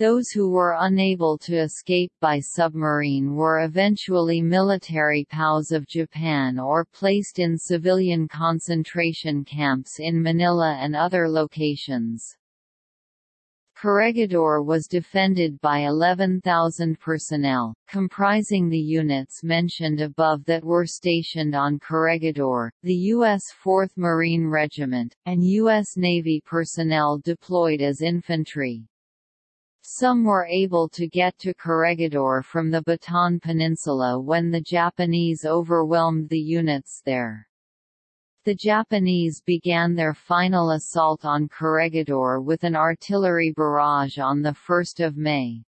Those who were unable to escape by submarine were eventually military POWs of Japan or placed in civilian concentration camps in Manila and other locations. Corregidor was defended by 11,000 personnel, comprising the units mentioned above that were stationed on Corregidor, the U.S. 4th Marine Regiment, and U.S. Navy personnel deployed as infantry. Some were able to get to Corregidor from the Bataan Peninsula when the Japanese overwhelmed the units there. The Japanese began their final assault on Corregidor with an artillery barrage on 1 May.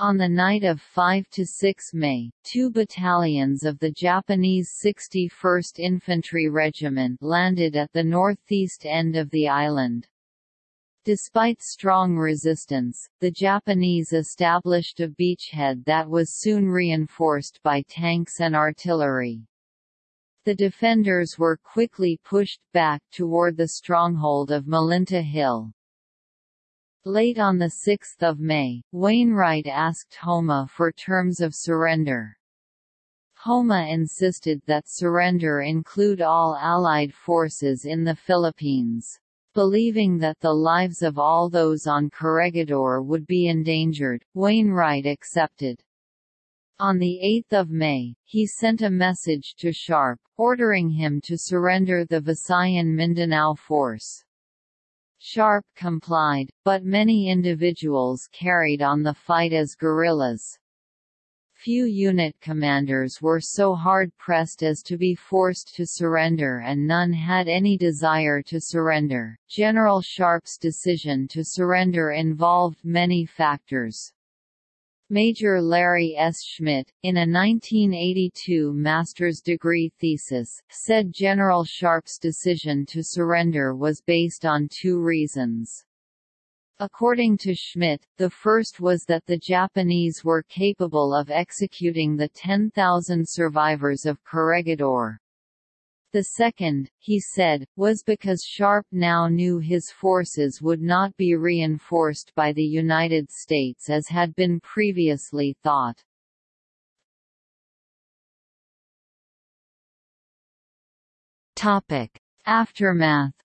On the night of 5–6 May, two battalions of the Japanese 61st Infantry Regiment landed at the northeast end of the island. Despite strong resistance, the Japanese established a beachhead that was soon reinforced by tanks and artillery. The defenders were quickly pushed back toward the stronghold of Malinta Hill. Late on 6 May, Wainwright asked Homma for terms of surrender. Homma insisted that surrender include all Allied forces in the Philippines. Believing that the lives of all those on Corregidor would be endangered, Wainwright accepted. On 8 May, he sent a message to Sharp, ordering him to surrender the Visayan Mindanao force. Sharp complied, but many individuals carried on the fight as guerrillas. Few unit commanders were so hard-pressed as to be forced to surrender and none had any desire to surrender. General Sharp's decision to surrender involved many factors. Major Larry S. Schmidt, in a 1982 master's degree thesis, said General Sharp's decision to surrender was based on two reasons. According to Schmidt, the first was that the Japanese were capable of executing the 10,000 survivors of Corregidor. The second, he said, was because Sharp now knew his forces would not be reinforced by the United States as had been previously thought. Aftermath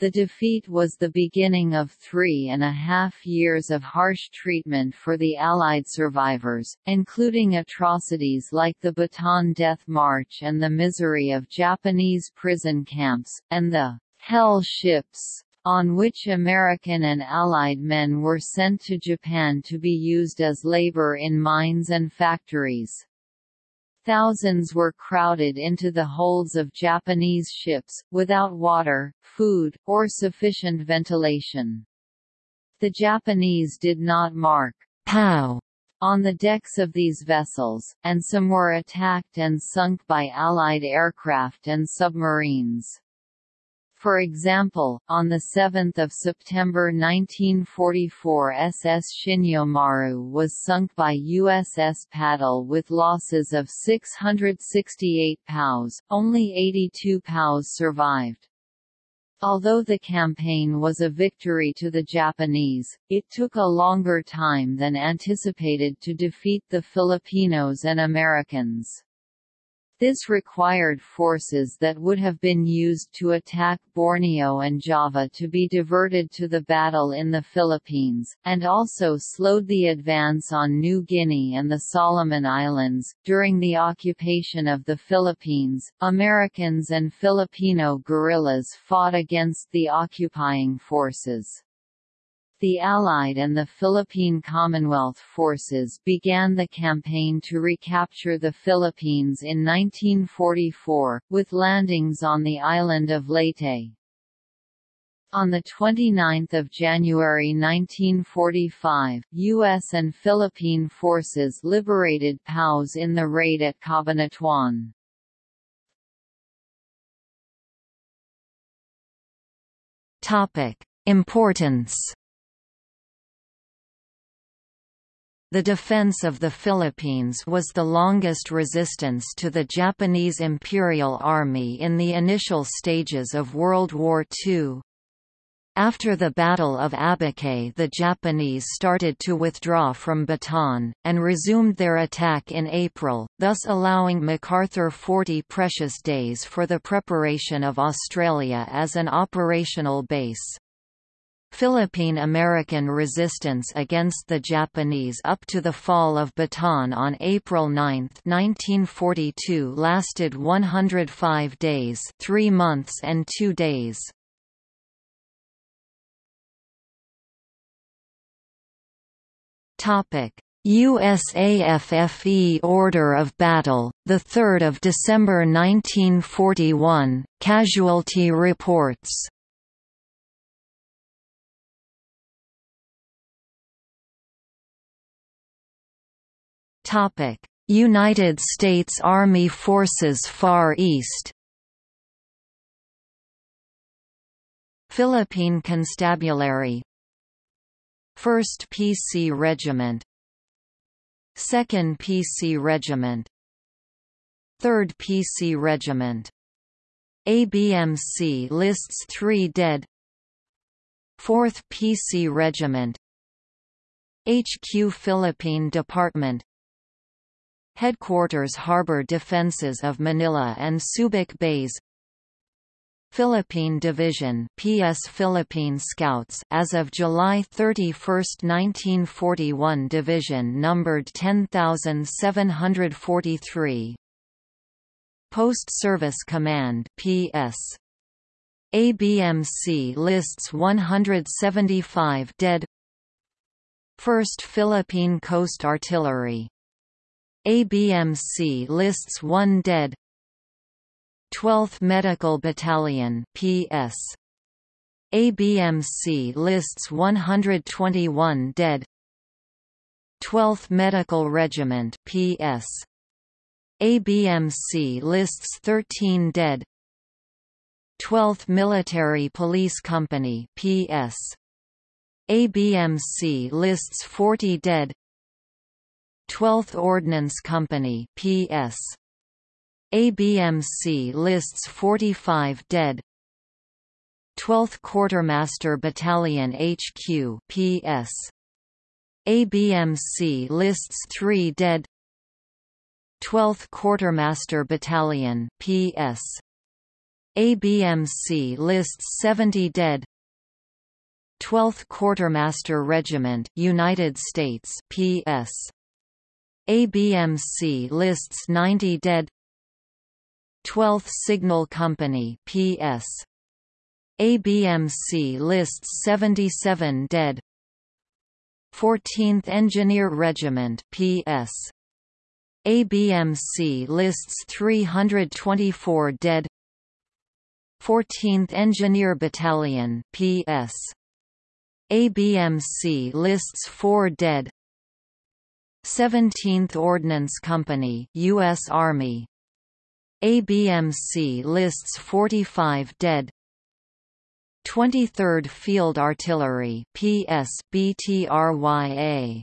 The defeat was the beginning of three and a half years of harsh treatment for the Allied survivors, including atrocities like the Bataan Death March and the misery of Japanese prison camps, and the «hell ships» on which American and Allied men were sent to Japan to be used as labor in mines and factories. Thousands were crowded into the holds of Japanese ships, without water, food, or sufficient ventilation. The Japanese did not mark POW on the decks of these vessels, and some were attacked and sunk by Allied aircraft and submarines. For example, on 7 September 1944 SS Shinyo Maru was sunk by USS Paddle with losses of 668 POWs, only 82 POWs survived. Although the campaign was a victory to the Japanese, it took a longer time than anticipated to defeat the Filipinos and Americans. This required forces that would have been used to attack Borneo and Java to be diverted to the battle in the Philippines, and also slowed the advance on New Guinea and the Solomon Islands. During the occupation of the Philippines, Americans and Filipino guerrillas fought against the occupying forces. The Allied and the Philippine Commonwealth forces began the campaign to recapture the Philippines in 1944, with landings on the island of Leyte. On 29 January 1945, U.S. and Philippine forces liberated POWs in the raid at Cabanatuan. Importance The defense of the Philippines was the longest resistance to the Japanese Imperial Army in the initial stages of World War II. After the Battle of Abucay the Japanese started to withdraw from Bataan, and resumed their attack in April, thus allowing MacArthur 40 precious days for the preparation of Australia as an operational base. Philippine-American resistance against the Japanese up to the fall of Bataan on April 9, 1942 lasted 105 days 3 months and 2 days. USAFFE Order of Battle, 3 December 1941, Casualty Reports Topic: United States Army Forces Far East. Philippine Constabulary 1st PC Regiment 2nd PC Regiment 3rd PC Regiment ABMC lists 3 dead 4th PC Regiment HQ Philippine Department Headquarters Harbor Defenses of Manila and Subic Bays Philippine Division PS Philippine Scouts as of July 31, 1941 Division numbered 10743 Post Service Command PS ABMC lists 175 dead. 1st Philippine Coast Artillery ABMC lists one dead. 12th Medical Battalion PS ABMC lists 121 dead. 12th Medical Regiment PS ABMC lists 13 dead. 12th Military Police Company PS ABMC lists 40 dead 12th Ordnance Company PS. ABMC lists 45 dead 12th Quartermaster Battalion HQ PS. ABMC lists 3 dead 12th Quartermaster Battalion PS. ABMC lists 70 dead 12th Quartermaster Regiment United States PS ABMC lists 90 dead. 12th Signal Company PS ABMC lists 77 dead. 14th Engineer Regiment PS ABMC lists 324 dead. 14th Engineer Battalion PS ABMC lists 4 dead 17th Ordnance Company US Army. ABMC lists 45 dead. 23rd Field Artillery PS BTRYA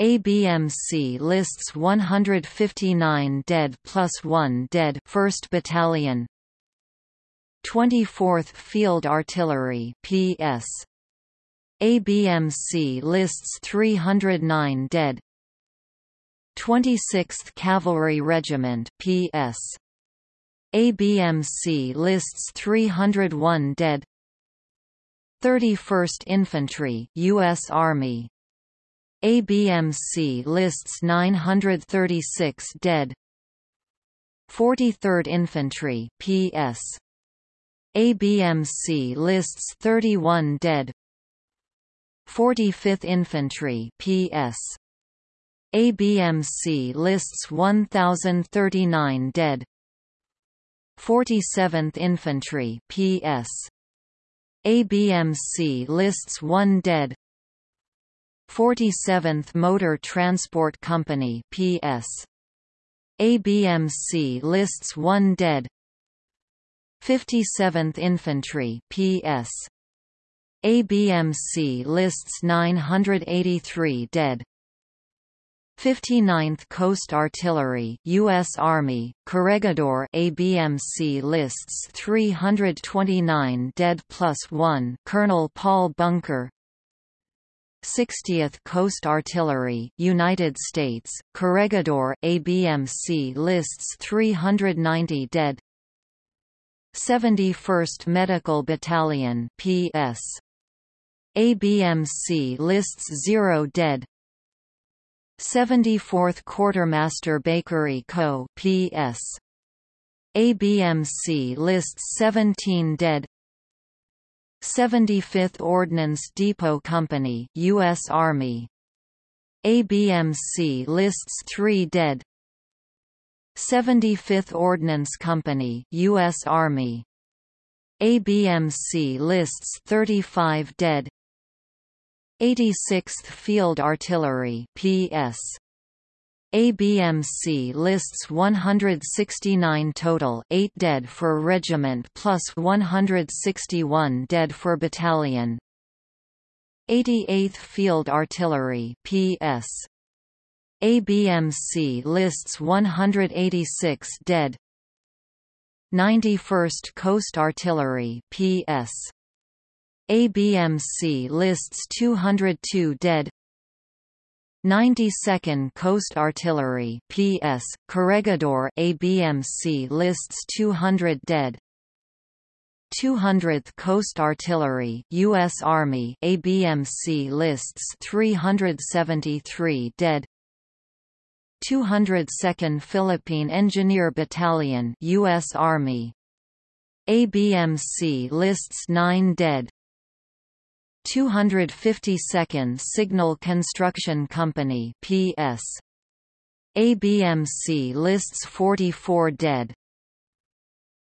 ABMC lists 159 dead plus 1 dead 1st Battalion. 24th Field Artillery PS ABMC lists 309 dead 26th Cavalry Regiment PS. ABMC lists 301 dead. 31st Infantry US Army. ABMC lists 936 dead. 43rd Infantry PS ABMC lists 31 dead. 45th Infantry PS ABMC lists 1039 dead. 47th Infantry PS ABMC lists 1 dead. 47th Motor Transport Company PS ABMC lists 1 dead. 57th Infantry PS ABMC lists 983 dead 59th Coast Artillery US Army Corregidor ABMC lists 329 dead plus 1 Colonel Paul Bunker. 60th Coast Artillery United States Corregidor ABMC lists 390 dead. 71st Medical Battalion PS ABMC lists 0 dead 74th Quartermaster Bakery Co. P.S. ABMC lists 17 dead 75th Ordnance Depot Company U.S. Army ABMC lists 3 dead 75th Ordnance Company U.S. Army ABMC lists 35 dead 86th Field Artillery PS ABMC lists 169 total 8 dead for regiment plus 161 dead for battalion. 88th Field Artillery PS ABMC lists 186 dead. 91st Coast Artillery PS ABMC lists 202 dead. 92nd Coast Artillery PS Corregidor ABMC lists 200 dead. 200th Coast Artillery US Army ABMC lists 373 dead. 202nd Philippine Engineer Battalion US Army ABMC lists 9 dead 252nd Signal Construction Company PS. ABMC lists 44 dead.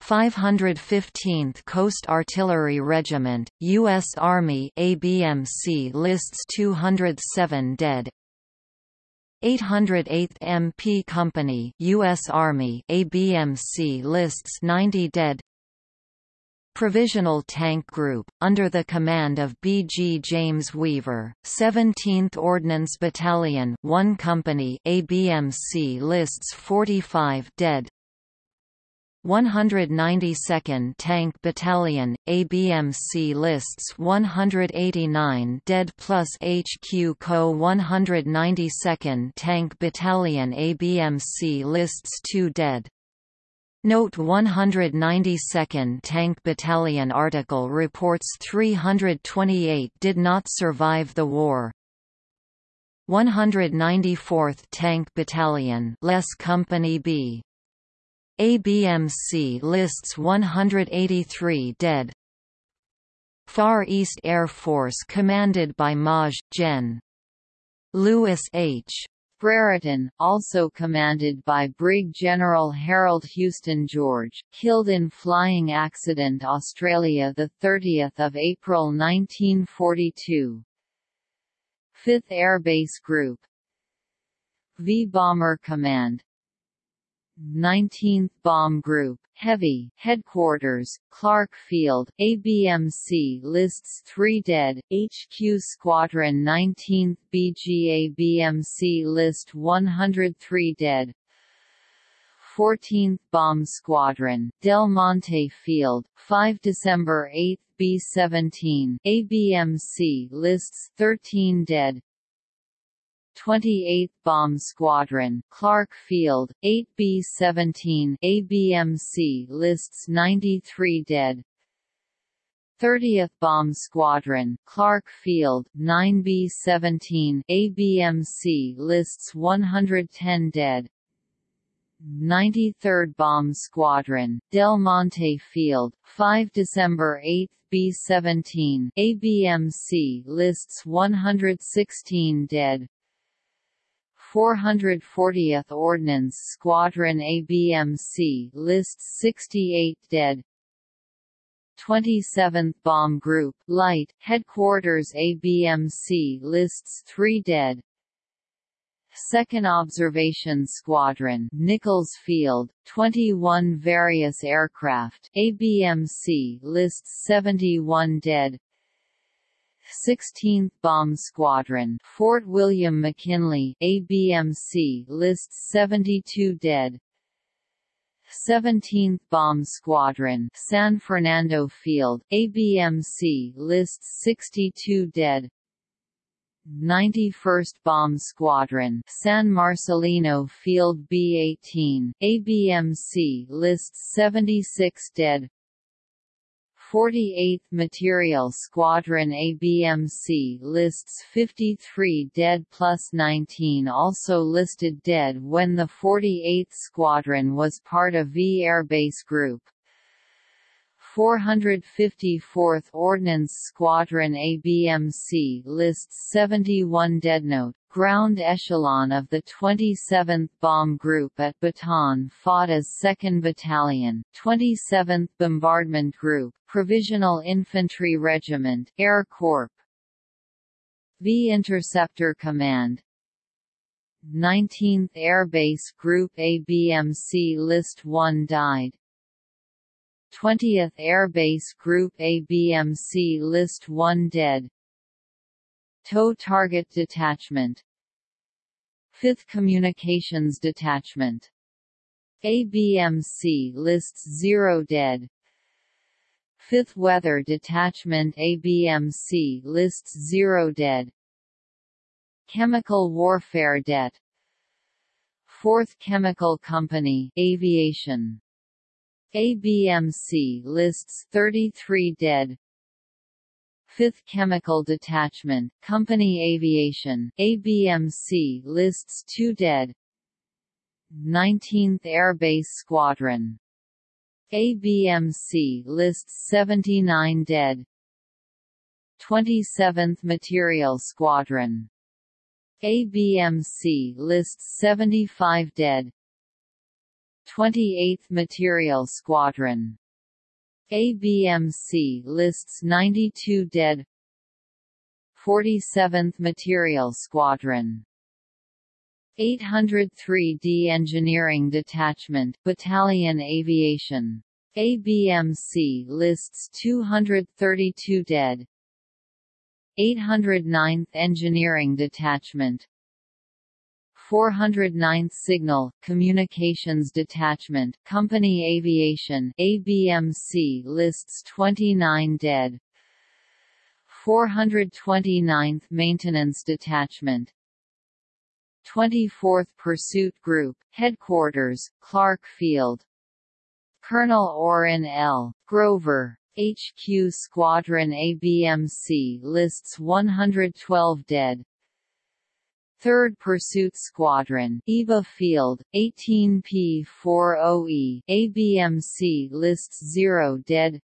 515th Coast Artillery Regiment, U.S. Army ABMC lists 207 dead. 808th MP Company U.S. Army ABMC lists 90 dead Provisional Tank Group, under the command of B. G. James Weaver, 17th Ordnance Battalion 1 Company ABMC lists 45 dead 192nd Tank Battalion, ABMC lists 189 dead plus HQ Co 192nd Tank Battalion ABMC lists 2 dead Note 192nd Tank Battalion article reports 328 did not survive the war. 194th Tank Battalion less Company B. ABMC lists 183 dead. Far East Air Force commanded by Maj. Gen. Louis H. Brereton, also commanded by Brig General Harold Houston George, killed in flying accident Australia 30 April 1942. 5th Air Base Group V Bomber Command 19th Bomb Group, Heavy, Headquarters, Clark Field, ABMC lists 3 dead, HQ Squadron 19th BG ABMC list 103 dead, 14th Bomb Squadron, Del Monte Field, 5 December 8 B-17, ABMC lists 13 dead, 28th Bomb Squadron, Clark Field, 8B-17 ABMC lists 93 dead. 30th Bomb Squadron, Clark Field, 9B-17 ABMC lists 110 dead. 93rd Bomb Squadron, Del Monte Field, 5 December 8 B-17 ABMC lists 116 dead. 440th Ordnance Squadron ABMC lists 68 dead. 27th Bomb Group Light Headquarters ABMC lists 3 dead. 2nd Observation Squadron Nichols Field, 21 various aircraft ABMC lists 71 dead 16th Bomb Squadron Fort William McKinley ABMC lists 72 dead. 17th Bomb Squadron San Fernando Field ABMC lists 62 dead. 91st Bomb Squadron San Marcelino Field B-18, ABMC lists 76 dead 48th Material Squadron ABMC lists 53 dead plus 19 also listed dead when the 48th Squadron was part of V Air Base Group. 454th Ordnance Squadron ABMC lists 71 deadnote, ground echelon of the 27th Bomb Group at Bataan fought as 2nd Battalion, 27th Bombardment Group, Provisional Infantry Regiment, Air Corps. V Interceptor Command. 19th Air Base Group ABMC List 1 died. 20th Air Base Group ABMC List 1 dead TOW Target Detachment. 5th Communications Detachment. ABMC lists 0 dead. 5th Weather Detachment ABMC lists 0 dead. Chemical Warfare Det 4th Chemical Company Aviation. ABMC lists 33 dead 5th Chemical Detachment, Company Aviation, ABMC lists 2 dead. 19th Air Base Squadron ABMC lists 79 dead. 27th Material Squadron. ABMC lists 75 dead. 28th Material Squadron. ABMC lists 92 dead. 47th Material Squadron. 803d Engineering Detachment Battalion Aviation. ABMC lists 232 dead. 809th Engineering Detachment 409th Signal, Communications Detachment, Company Aviation ABMC lists 29 dead. 429th Maintenance Detachment. 24th Pursuit Group, Headquarters, Clark Field. Colonel Orrin L. Grover, HQ Squadron ABMC lists 112 dead 3rd Pursuit Squadron Iba Field, 18P40E ABMC lists 0 dead.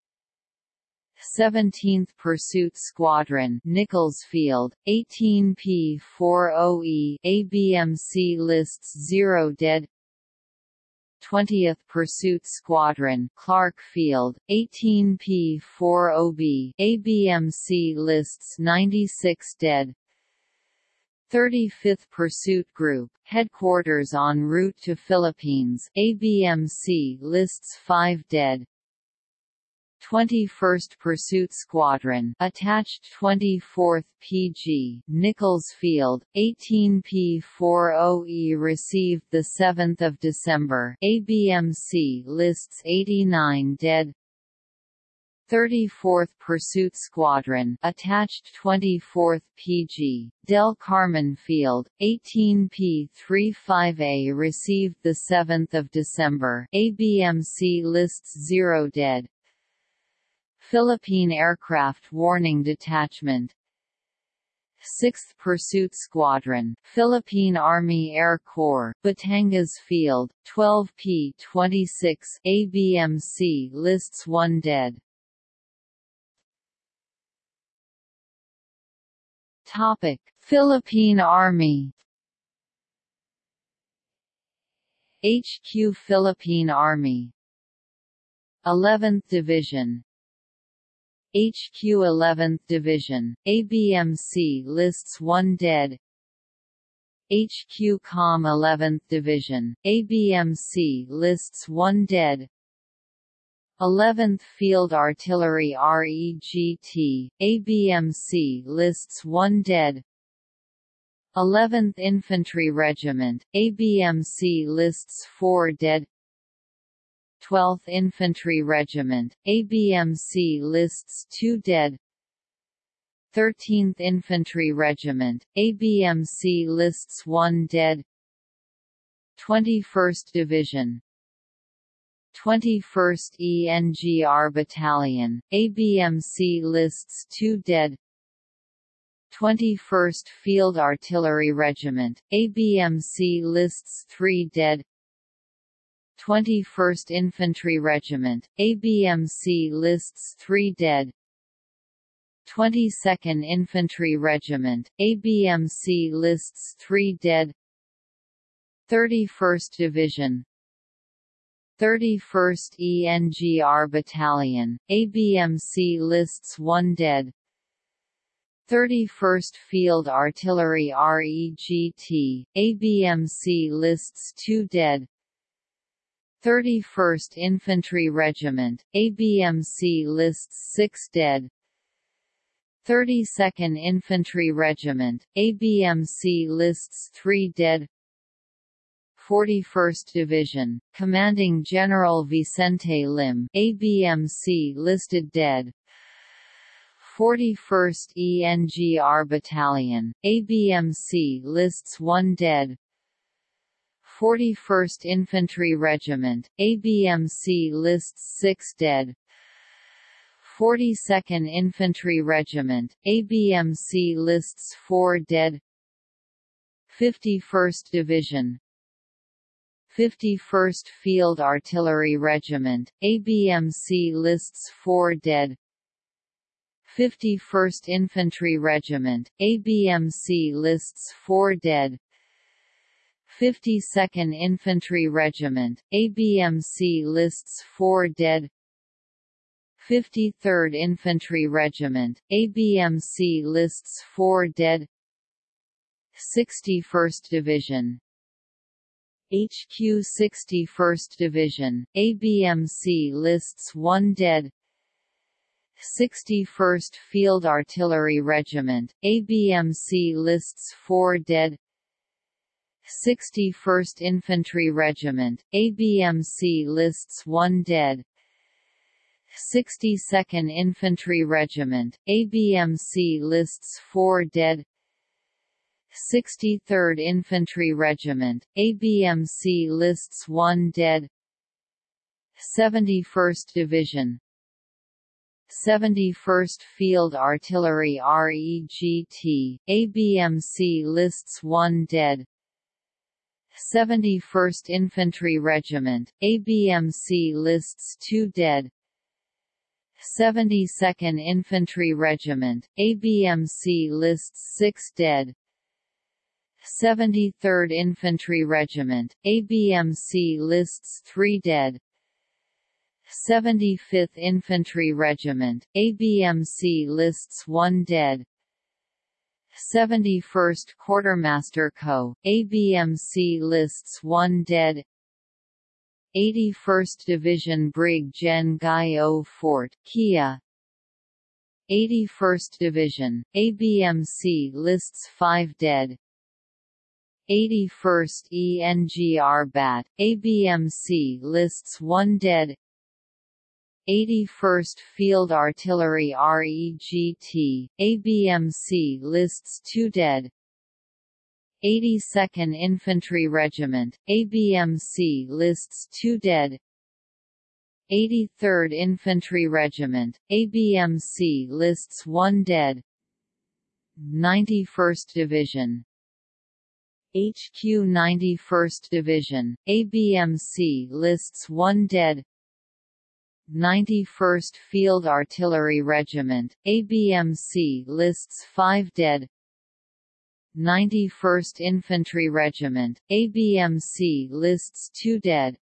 17th Pursuit Squadron Nichols Field, 18P40E ABMC lists 0 dead. 20th Pursuit Squadron Clark Field, 18P40B ABMC lists 96 dead 35th Pursuit Group, headquarters en route to Philippines ABMC lists 5 dead. 21st Pursuit Squadron attached 24th PG Nichols Field 18P40E received the 7th of December ABMC lists 89 dead 34th Pursuit Squadron attached 24th PG, Del Carmen Field, 18P-35A received 7 December. ABMC lists 0 dead. Philippine Aircraft Warning Detachment. 6th Pursuit Squadron, Philippine Army Air Corps, Batangas Field, 12P-26 ABMC lists 1 dead Topic: Philippine Army HQ Philippine Army. 11th Division. HQ 11th Division, ABMC lists 1 dead. HQ Com 11th Division, ABMC lists 1 dead 11th Field Artillery REGT, ABMC lists 1 dead. 11th Infantry Regiment, ABMC lists 4 dead. 12th Infantry Regiment, ABMC lists 2 dead. 13th Infantry Regiment, ABMC lists 1 dead. 21st Division, 21st ENGR Battalion, ABMC lists 2 dead. 21st Field Artillery Regiment, ABMC lists 3 dead. 21st Infantry Regiment, ABMC lists 3 dead. 22nd Infantry Regiment, ABMC lists 3 dead. 31st Division, 31st ENGR Battalion, ABMC lists 1 dead. 31st Field Artillery REGT, ABMC lists 2 dead. 31st Infantry Regiment, ABMC lists 6 dead. 32nd Infantry Regiment, ABMC lists 3 dead 41st Division, commanding General Vicente Lim ABMC listed dead. 41st ENGR Battalion, ABMC lists 1 dead. 41st Infantry Regiment, ABMC lists 6 dead. 42nd Infantry Regiment, ABMC lists 4 dead. 51st Division, 51st Field Artillery Regiment, ABMC lists 4 dead. 51st Infantry Regiment, ABMC lists 4 dead. 52nd Infantry Regiment, ABMC lists 4 dead. 53rd Infantry Regiment, ABMC lists 4 dead. 61st Division, HQ 61st Division, ABMC lists 1 dead 61st Field Artillery Regiment, ABMC lists 4 dead 61st Infantry Regiment, ABMC lists 1 dead 62nd Infantry Regiment, ABMC lists 4 dead 63rd Infantry Regiment, ABMC lists 1 dead. 71st Division. 71st Field Artillery REGT, ABMC lists 1 dead. 71st Infantry Regiment, ABMC lists 2 dead. 72nd Infantry Regiment, ABMC lists 6 dead 73rd Infantry Regiment, ABMC lists 3 dead. 75th Infantry Regiment, ABMC lists 1 dead. 71st Quartermaster Co., ABMC lists 1 dead. 81st Division Brig Gen Guy O Fort, Kia. 81st Division, ABMC lists 5 dead 81st ENGR BAT, ABMC lists 1 dead. 81st Field Artillery REGT, ABMC lists 2 dead. 82nd Infantry Regiment, ABMC lists 2 dead. 83rd Infantry Regiment, ABMC lists 1 dead. 91st Division HQ 91st Division, ABMC lists 1 dead. 91st Field Artillery Regiment, ABMC lists 5 dead. 91st Infantry Regiment, ABMC lists 2 dead.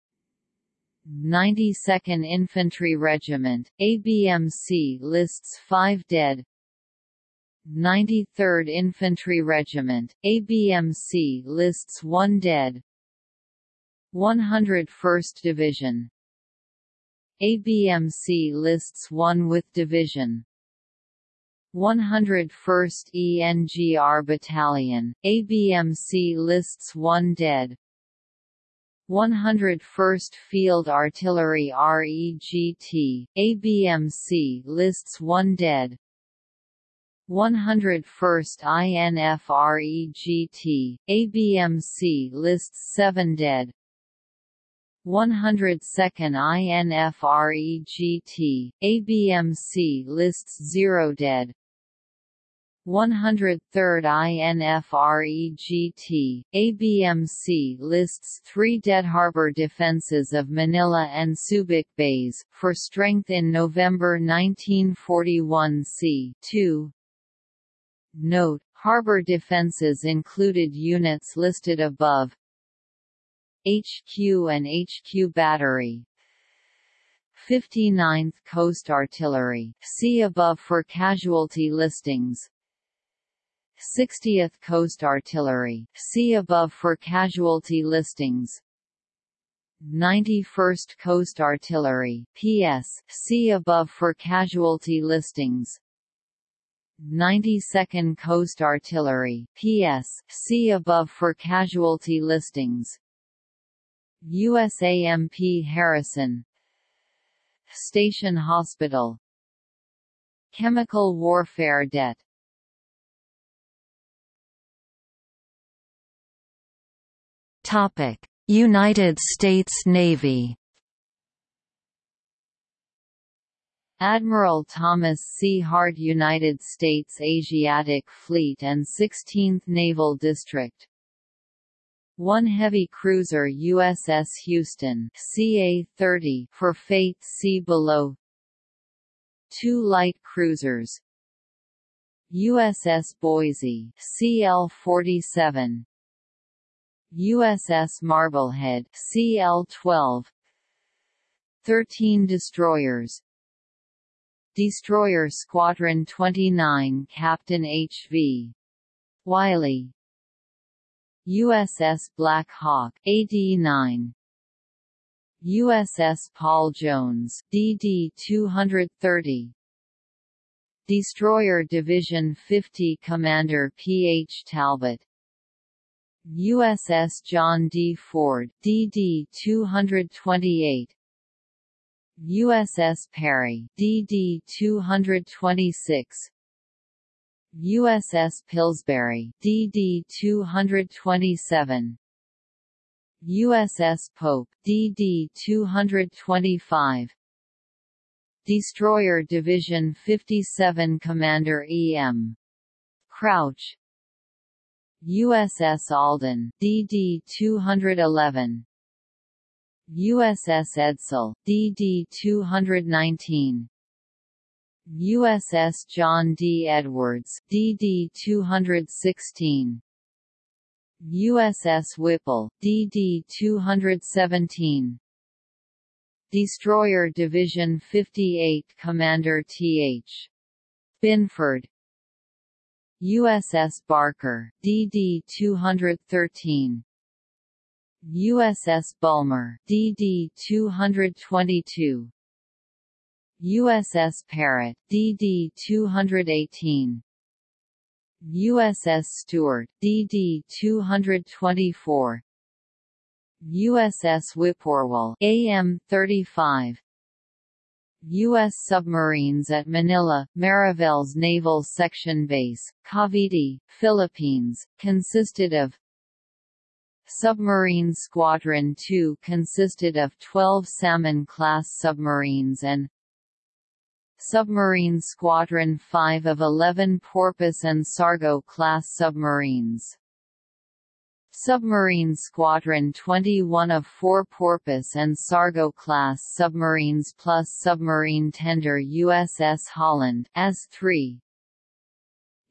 92nd Infantry Regiment, ABMC lists 5 dead 93rd Infantry Regiment, ABMC lists 1 dead. 101st Division, ABMC lists 1 with division. 101st ENGR Battalion, ABMC lists 1 dead. 101st Field Artillery REGT, ABMC lists 1 dead 101st INFREGT, ABMC lists 7 dead 102nd INFREGT, ABMC lists 0 dead 103rd INFREGT, ABMC lists three dead harbor defenses of Manila and Subic Bays, for strength in November 1941 c. 2. Note, harbor defenses included units listed above, HQ and HQ Battery. 59th Coast Artillery. See above for casualty listings. 60th Coast Artillery. See above for casualty listings. 91st Coast Artillery. PS see above for casualty listings 92nd Coast Artillery PS see above for casualty listings. USAMP Harrison. Station Hospital. Chemical warfare debt. United States Navy Admiral Thomas C. Hart United States Asiatic Fleet and 16th Naval District. One heavy cruiser USS Houston CA-30 for Fate see Below. Two light cruisers. USS Boise CL-47 USS Marblehead CL-12 13 destroyers Destroyer Squadron 29 Captain H.V. Wiley USS Black Hawk AD-9 USS Paul Jones DD-230 Destroyer Division 50 Commander P.H. Talbot USS John D. Ford DD-228 USS Perry DD-226 USS Pillsbury DD-227 USS Pope DD-225 Destroyer Division 57 Commander E.M. Crouch. USS Alden DD-211 USS Edsall, DD-219 USS John D. Edwards DD-216 USS Whipple DD-217 Destroyer Division 58 Commander T.H. Binford. USS Barker DD-213 USS Bulmer DD-222 USS Parrott DD-218 USS Stewart DD-224 USS Whippoorwill AM-35 U.S. submarines at Manila, Mariveles Naval Section Base, Cavite, Philippines, consisted of Submarine Squadron 2 consisted of 12 Salmon-class submarines and Submarine Squadron 5 of 11 Porpoise and Sargo-class submarines. Submarine Squadron 21 of 4 Porpoise and Sargo-class submarines plus submarine tender USS Holland S3.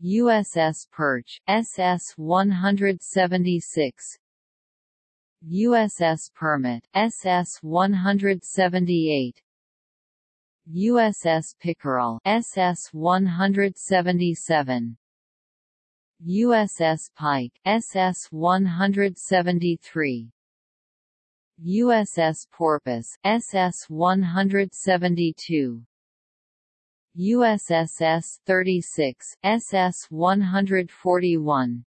USS Perch, SS-176 USS Permit, SS-178 USS Pickerel, SS-177 USS Pike, SS-173 USS Porpoise, SS-172 USS S-36, SS-141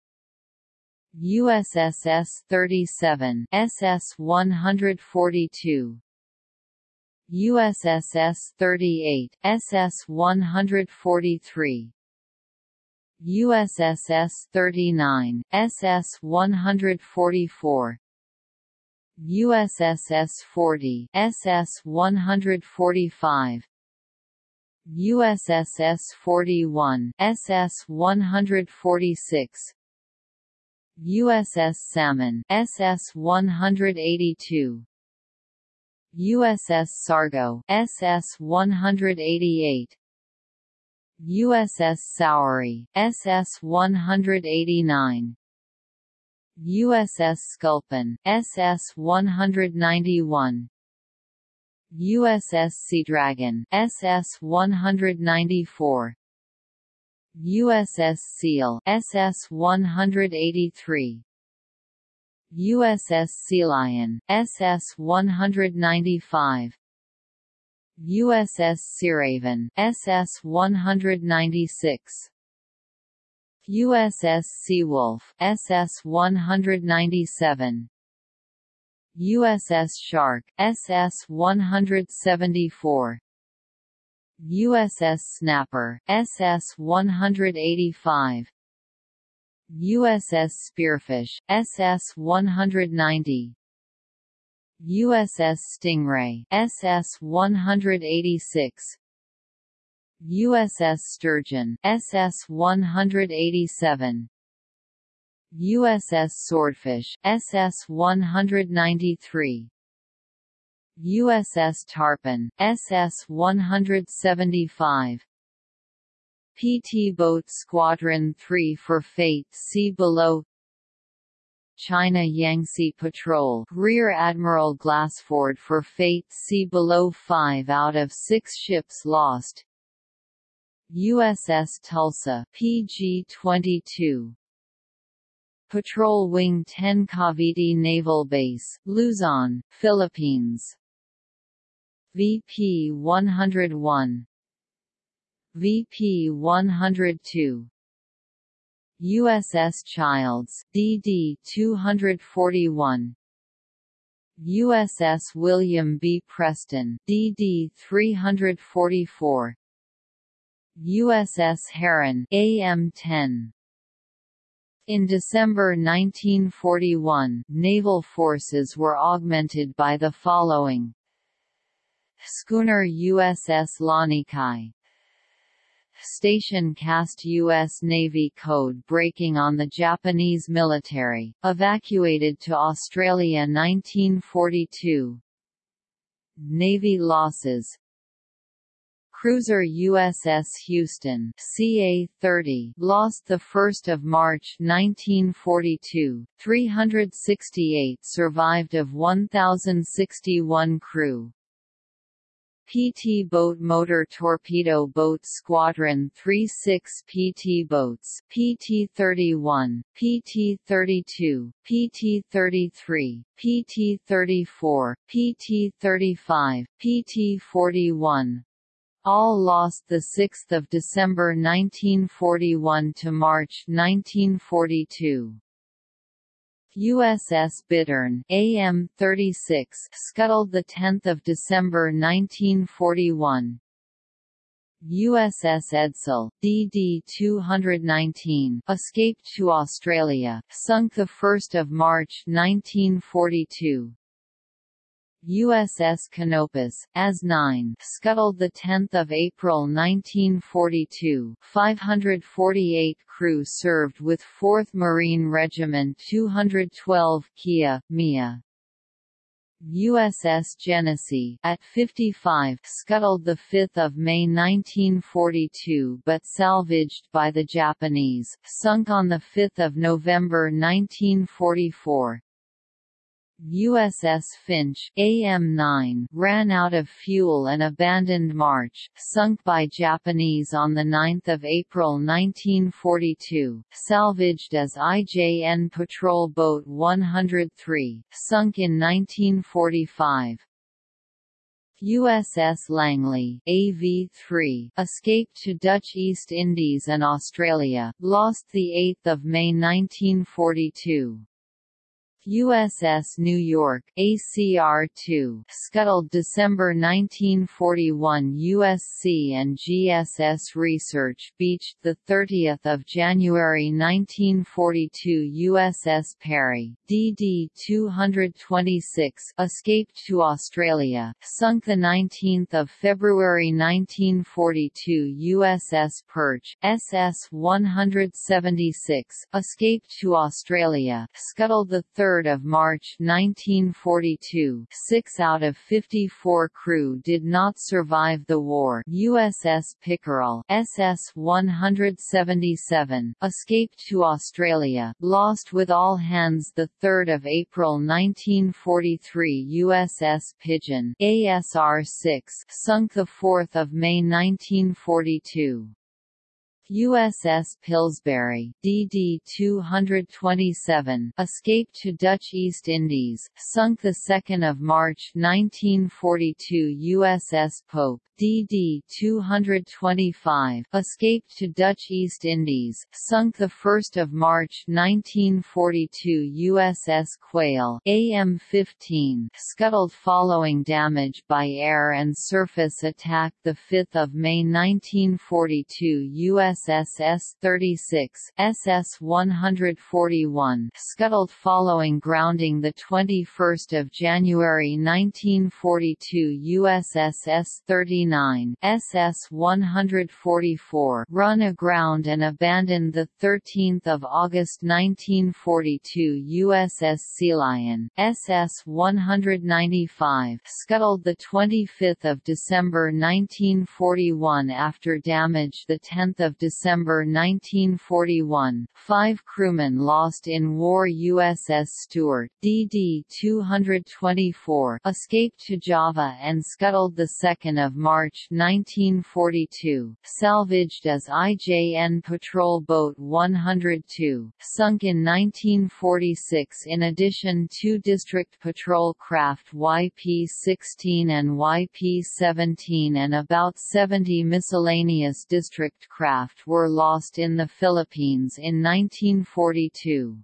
USS S-37, SS-142 USS S-38, SS-143 USS S-39, SS-144 USS S-40, SS-145 USS S-41, SS-146 USS Salmon, SS-182 USS Sargo, SS-188 USS Saury, SS-189 USS Sculpin, SS-191 USS Seadragon, SS-194 USS Seal, SS-183 USS Sealion, SS-195 USS Searaven, SS-196 USS Seawolf, SS-197 USS Shark, SS-174 USS Snapper, SS-185 USS Spearfish, SS-190 USS Stingray, SS-186 USS Sturgeon, SS-187 USS Swordfish, SS-193 USS Tarpon, SS-175 PT Boat Squadron 3 for Fate see Below. China Yangtze Patrol Rear Admiral Glassford for Fate see Below 5 out of 6 ships lost. USS Tulsa PG-22 Patrol Wing 10 Cavite Naval Base, Luzon, Philippines VP 101 VP 102 USS Childs DD 241 USS William B. Preston DD 344 USS Heron AM 10 in December 1941, naval forces were augmented by the following Schooner USS Lanikai Station cast U.S. Navy code breaking on the Japanese military, evacuated to Australia 1942 Navy losses Cruiser USS Houston CA-30 lost 1 March 1942, 368 survived of 1,061 crew. PT Boat Motor Torpedo Boat Squadron 36 PT Boats PT-31, PT-32, PT-33, PT-34, PT-35, PT-41, all lost 6 December 1941 to March 1942. USS Bittern AM-36 scuttled 10 December 1941. USS Edsall DD-219, escaped to Australia, sunk 1 March 1942. USS Canopus, AS-9, scuttled 10 April 1942 548 crew served with 4th Marine Regiment 212 Kia, Mia. USS Genesee at 55 scuttled 5 May 1942 but salvaged by the Japanese, sunk on 5 November 1944. USS Finch AM-9 ran out of fuel and abandoned March, sunk by Japanese on 9 April 1942, salvaged as IJN Patrol Boat 103, sunk in 1945. USS Langley AV3 escaped to Dutch East Indies and Australia, lost 8 May 1942. USS New York ACR-2 scuttled December 1941 USC and GSS Research beached the 30th of January 1942 USS Perry DD-226 escaped to Australia, sunk the 19th of February 1942 USS Perch SS-176 escaped to Australia, scuttled the 3 of March 1942 six out of 54 crew did not survive the war USS Pickerel SS-177, escaped to Australia, lost with all hands 3 April 1943 USS Pigeon ASR-6 sunk 4 May 1942. USS Pillsbury DD-227 escaped to Dutch East Indies, sunk 2 March 1942 USS Pope DD-225 escaped to Dutch East Indies, sunk 1 March 1942 USS Quail AM-15 scuttled following damage by air and surface attack 5 May 1942 USS S-36 SS-141 scuttled following grounding 21 January 1942 USS S-39 SS-144 run aground and abandoned 13 August 1942 USS Sea Lion SS-195 scuttled 25 December 1941 after damage 10 December 1941, five crewmen lost in war USS Stewart DD-224 escaped to Java and scuttled 2 March March 1942, salvaged as IJN Patrol Boat 102, sunk in 1946 in addition two District Patrol craft YP-16 and YP-17 and about 70 miscellaneous district craft were lost in the Philippines in 1942.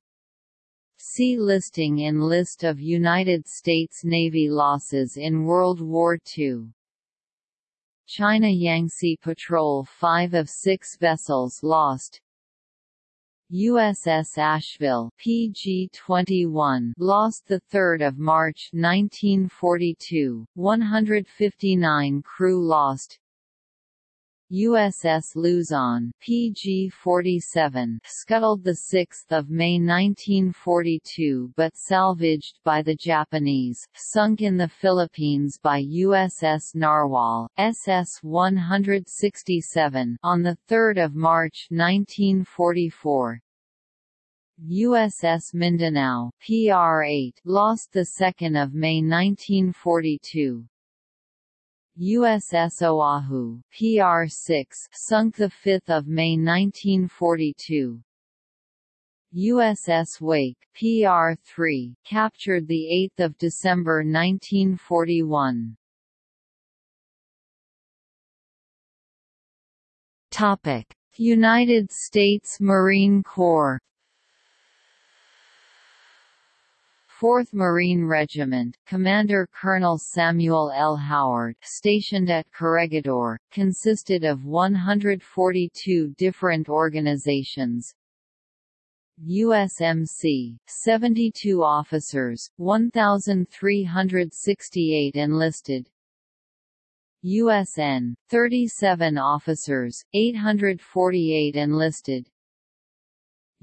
See listing in List of United States Navy losses in World War II. China Yangtze Patrol 5 of 6 vessels lost USS Asheville PG-21 lost the 3rd of March 1942 159 crew lost USS Luzon PG-47 scuttled 6 May 1942 but salvaged by the Japanese, sunk in the Philippines by USS Narwhal, SS-167 on 3 March 1944. USS Mindanao PR-8 lost 2 May 1942. USS Oahu, PR-6 sunk 5 May 1942. USS Wake, PR-3 captured 8 December 1941. Topic: United States Marine Corps 4th Marine Regiment, Commander Colonel Samuel L. Howard stationed at Corregidor, consisted of 142 different organizations, USMC, 72 officers, 1,368 enlisted. USN, 37 officers, 848 enlisted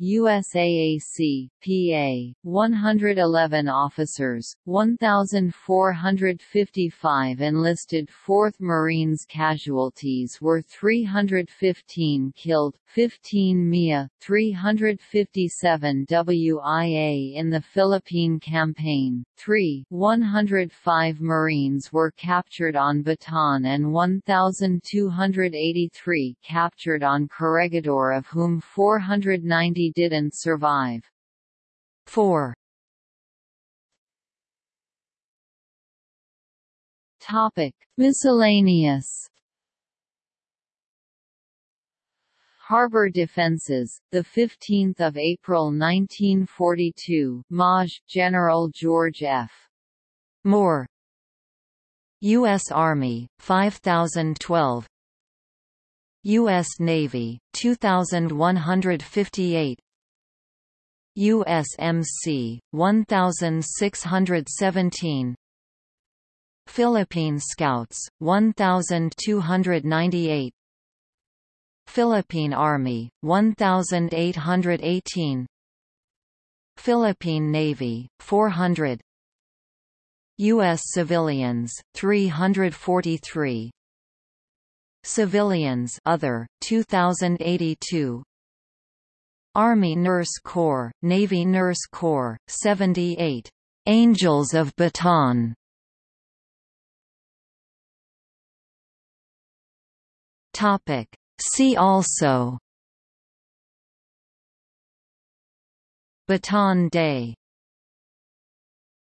USAAC, PA, 111 officers, 1,455 enlisted 4th Marines casualties were 315 killed, 15 MIA, 357 WIA in the Philippine Campaign, 3 105 Marines were captured on Bataan and 1,283 captured on Corregidor of whom 490 didn't survive. 4. Topic: Miscellaneous. Harbor defenses. The 15th of April 1942. Maj. General George F. Moore. U.S. Army 5012. U.S. Navy 2158. USMC 1617 Philippine Scouts 1298 Philippine Army 1818 Philippine Navy 400 US civilians 343 Civilians other 2082 Army Nurse Corps, Navy Nurse Corps, 78. Angels of Bataan Topic. See also Bataan Day